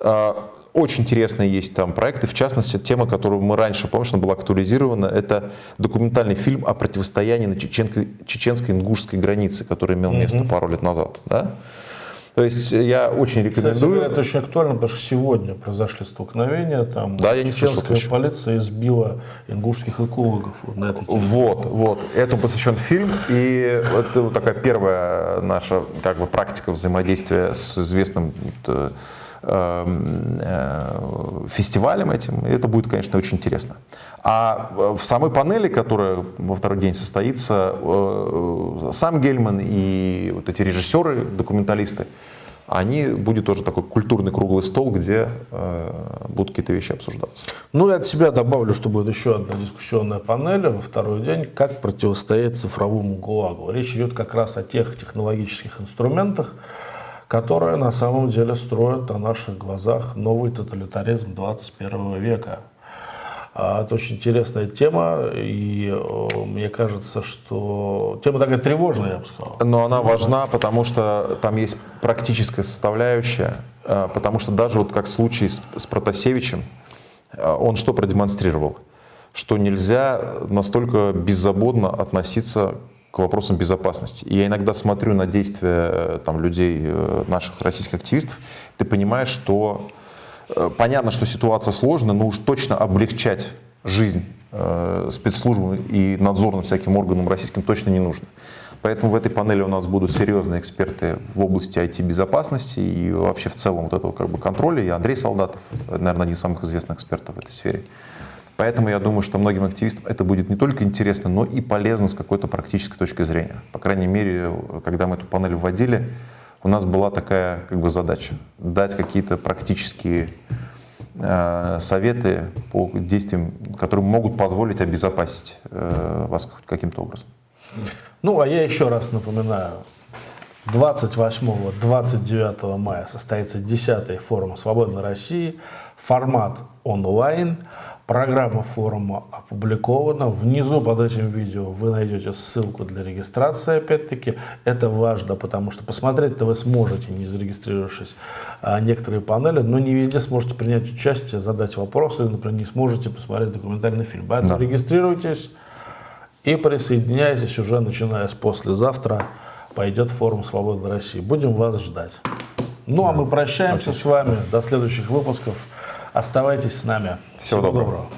Э, очень интересные есть там проекты, в частности, тема, которую мы раньше, помнишь, она была актуализирована, это документальный фильм о противостоянии на чеченско-ингушской границе, который имел место mm-hmm. пару лет назад. Да? То есть я очень рекомендую. Кстати, это очень актуально, потому что сегодня произошли столкновения, там да, я не чеченская слышал, полиция избила ингушских экологов вот на этой Вот, вот. Этому посвящен фильм, и это вот такая первая наша как бы практика взаимодействия с известным э, фестивалем этим. И это будет, конечно, очень интересно. А в самой панели, которая во второй день состоится, э, сам Гельман и вот эти режиссеры, документалисты, они будет тоже такой культурный круглый стол, где э, будут какие-то вещи обсуждаться. Ну и от себя добавлю, что будет еще одна дискуссионная панель во второй день, как противостоять цифровому ГУЛАГу. Речь идет как раз о тех технологических инструментах, которые на самом деле строят на наших глазах новый тоталитаризм 21 века. А, это очень интересная тема, и э, мне кажется, что тема такая тревожная, я бы сказал. Но она важна, потому что там есть практическая составляющая, э, потому что даже вот как в случае с, с Протасевичем, э, он что продемонстрировал? Что нельзя настолько беззаботно относиться к вопросам безопасности. И я иногда смотрю на действия там, людей, наших российских активистов, ты понимаешь, что Э, понятно, что ситуация сложная, но уж точно облегчать жизнь э, спецслужбам и надзорным всяким органам российским точно не нужно. Поэтому в этой панели у нас будут серьезные эксперты в области IT-безопасности и вообще в целом вот этого как бы контроля. И Андрей Солдатов, наверное, один из самых известных экспертов в этой сфере. Поэтому я думаю, что многим активистам это будет не только интересно, но и полезно с какой-то практической точки зрения. По крайней мере, когда мы эту панель вводили, у нас была такая как бы задача дать какие-то практические э, советы по действиям, которые могут позволить обезопасить э, вас каким-то образом. Ну, а я еще раз напоминаю, 28-29 мая состоится 10-й форум «Свободной России», формат онлайн – Программа форума опубликована. Внизу под этим видео вы найдете ссылку для регистрации, опять-таки. Это важно, потому что посмотреть-то вы сможете, не зарегистрировавшись, а, некоторые панели, но не везде сможете принять участие, задать вопросы, например, не сможете посмотреть документальный фильм. Поэтому да. регистрируйтесь и присоединяйтесь уже начиная с послезавтра. Пойдет форум «Свободы России». Будем вас ждать. Ну, а мы прощаемся Отлично. с вами. До следующих выпусков. Оставайтесь с нами. Всего, Всего доброго. доброго.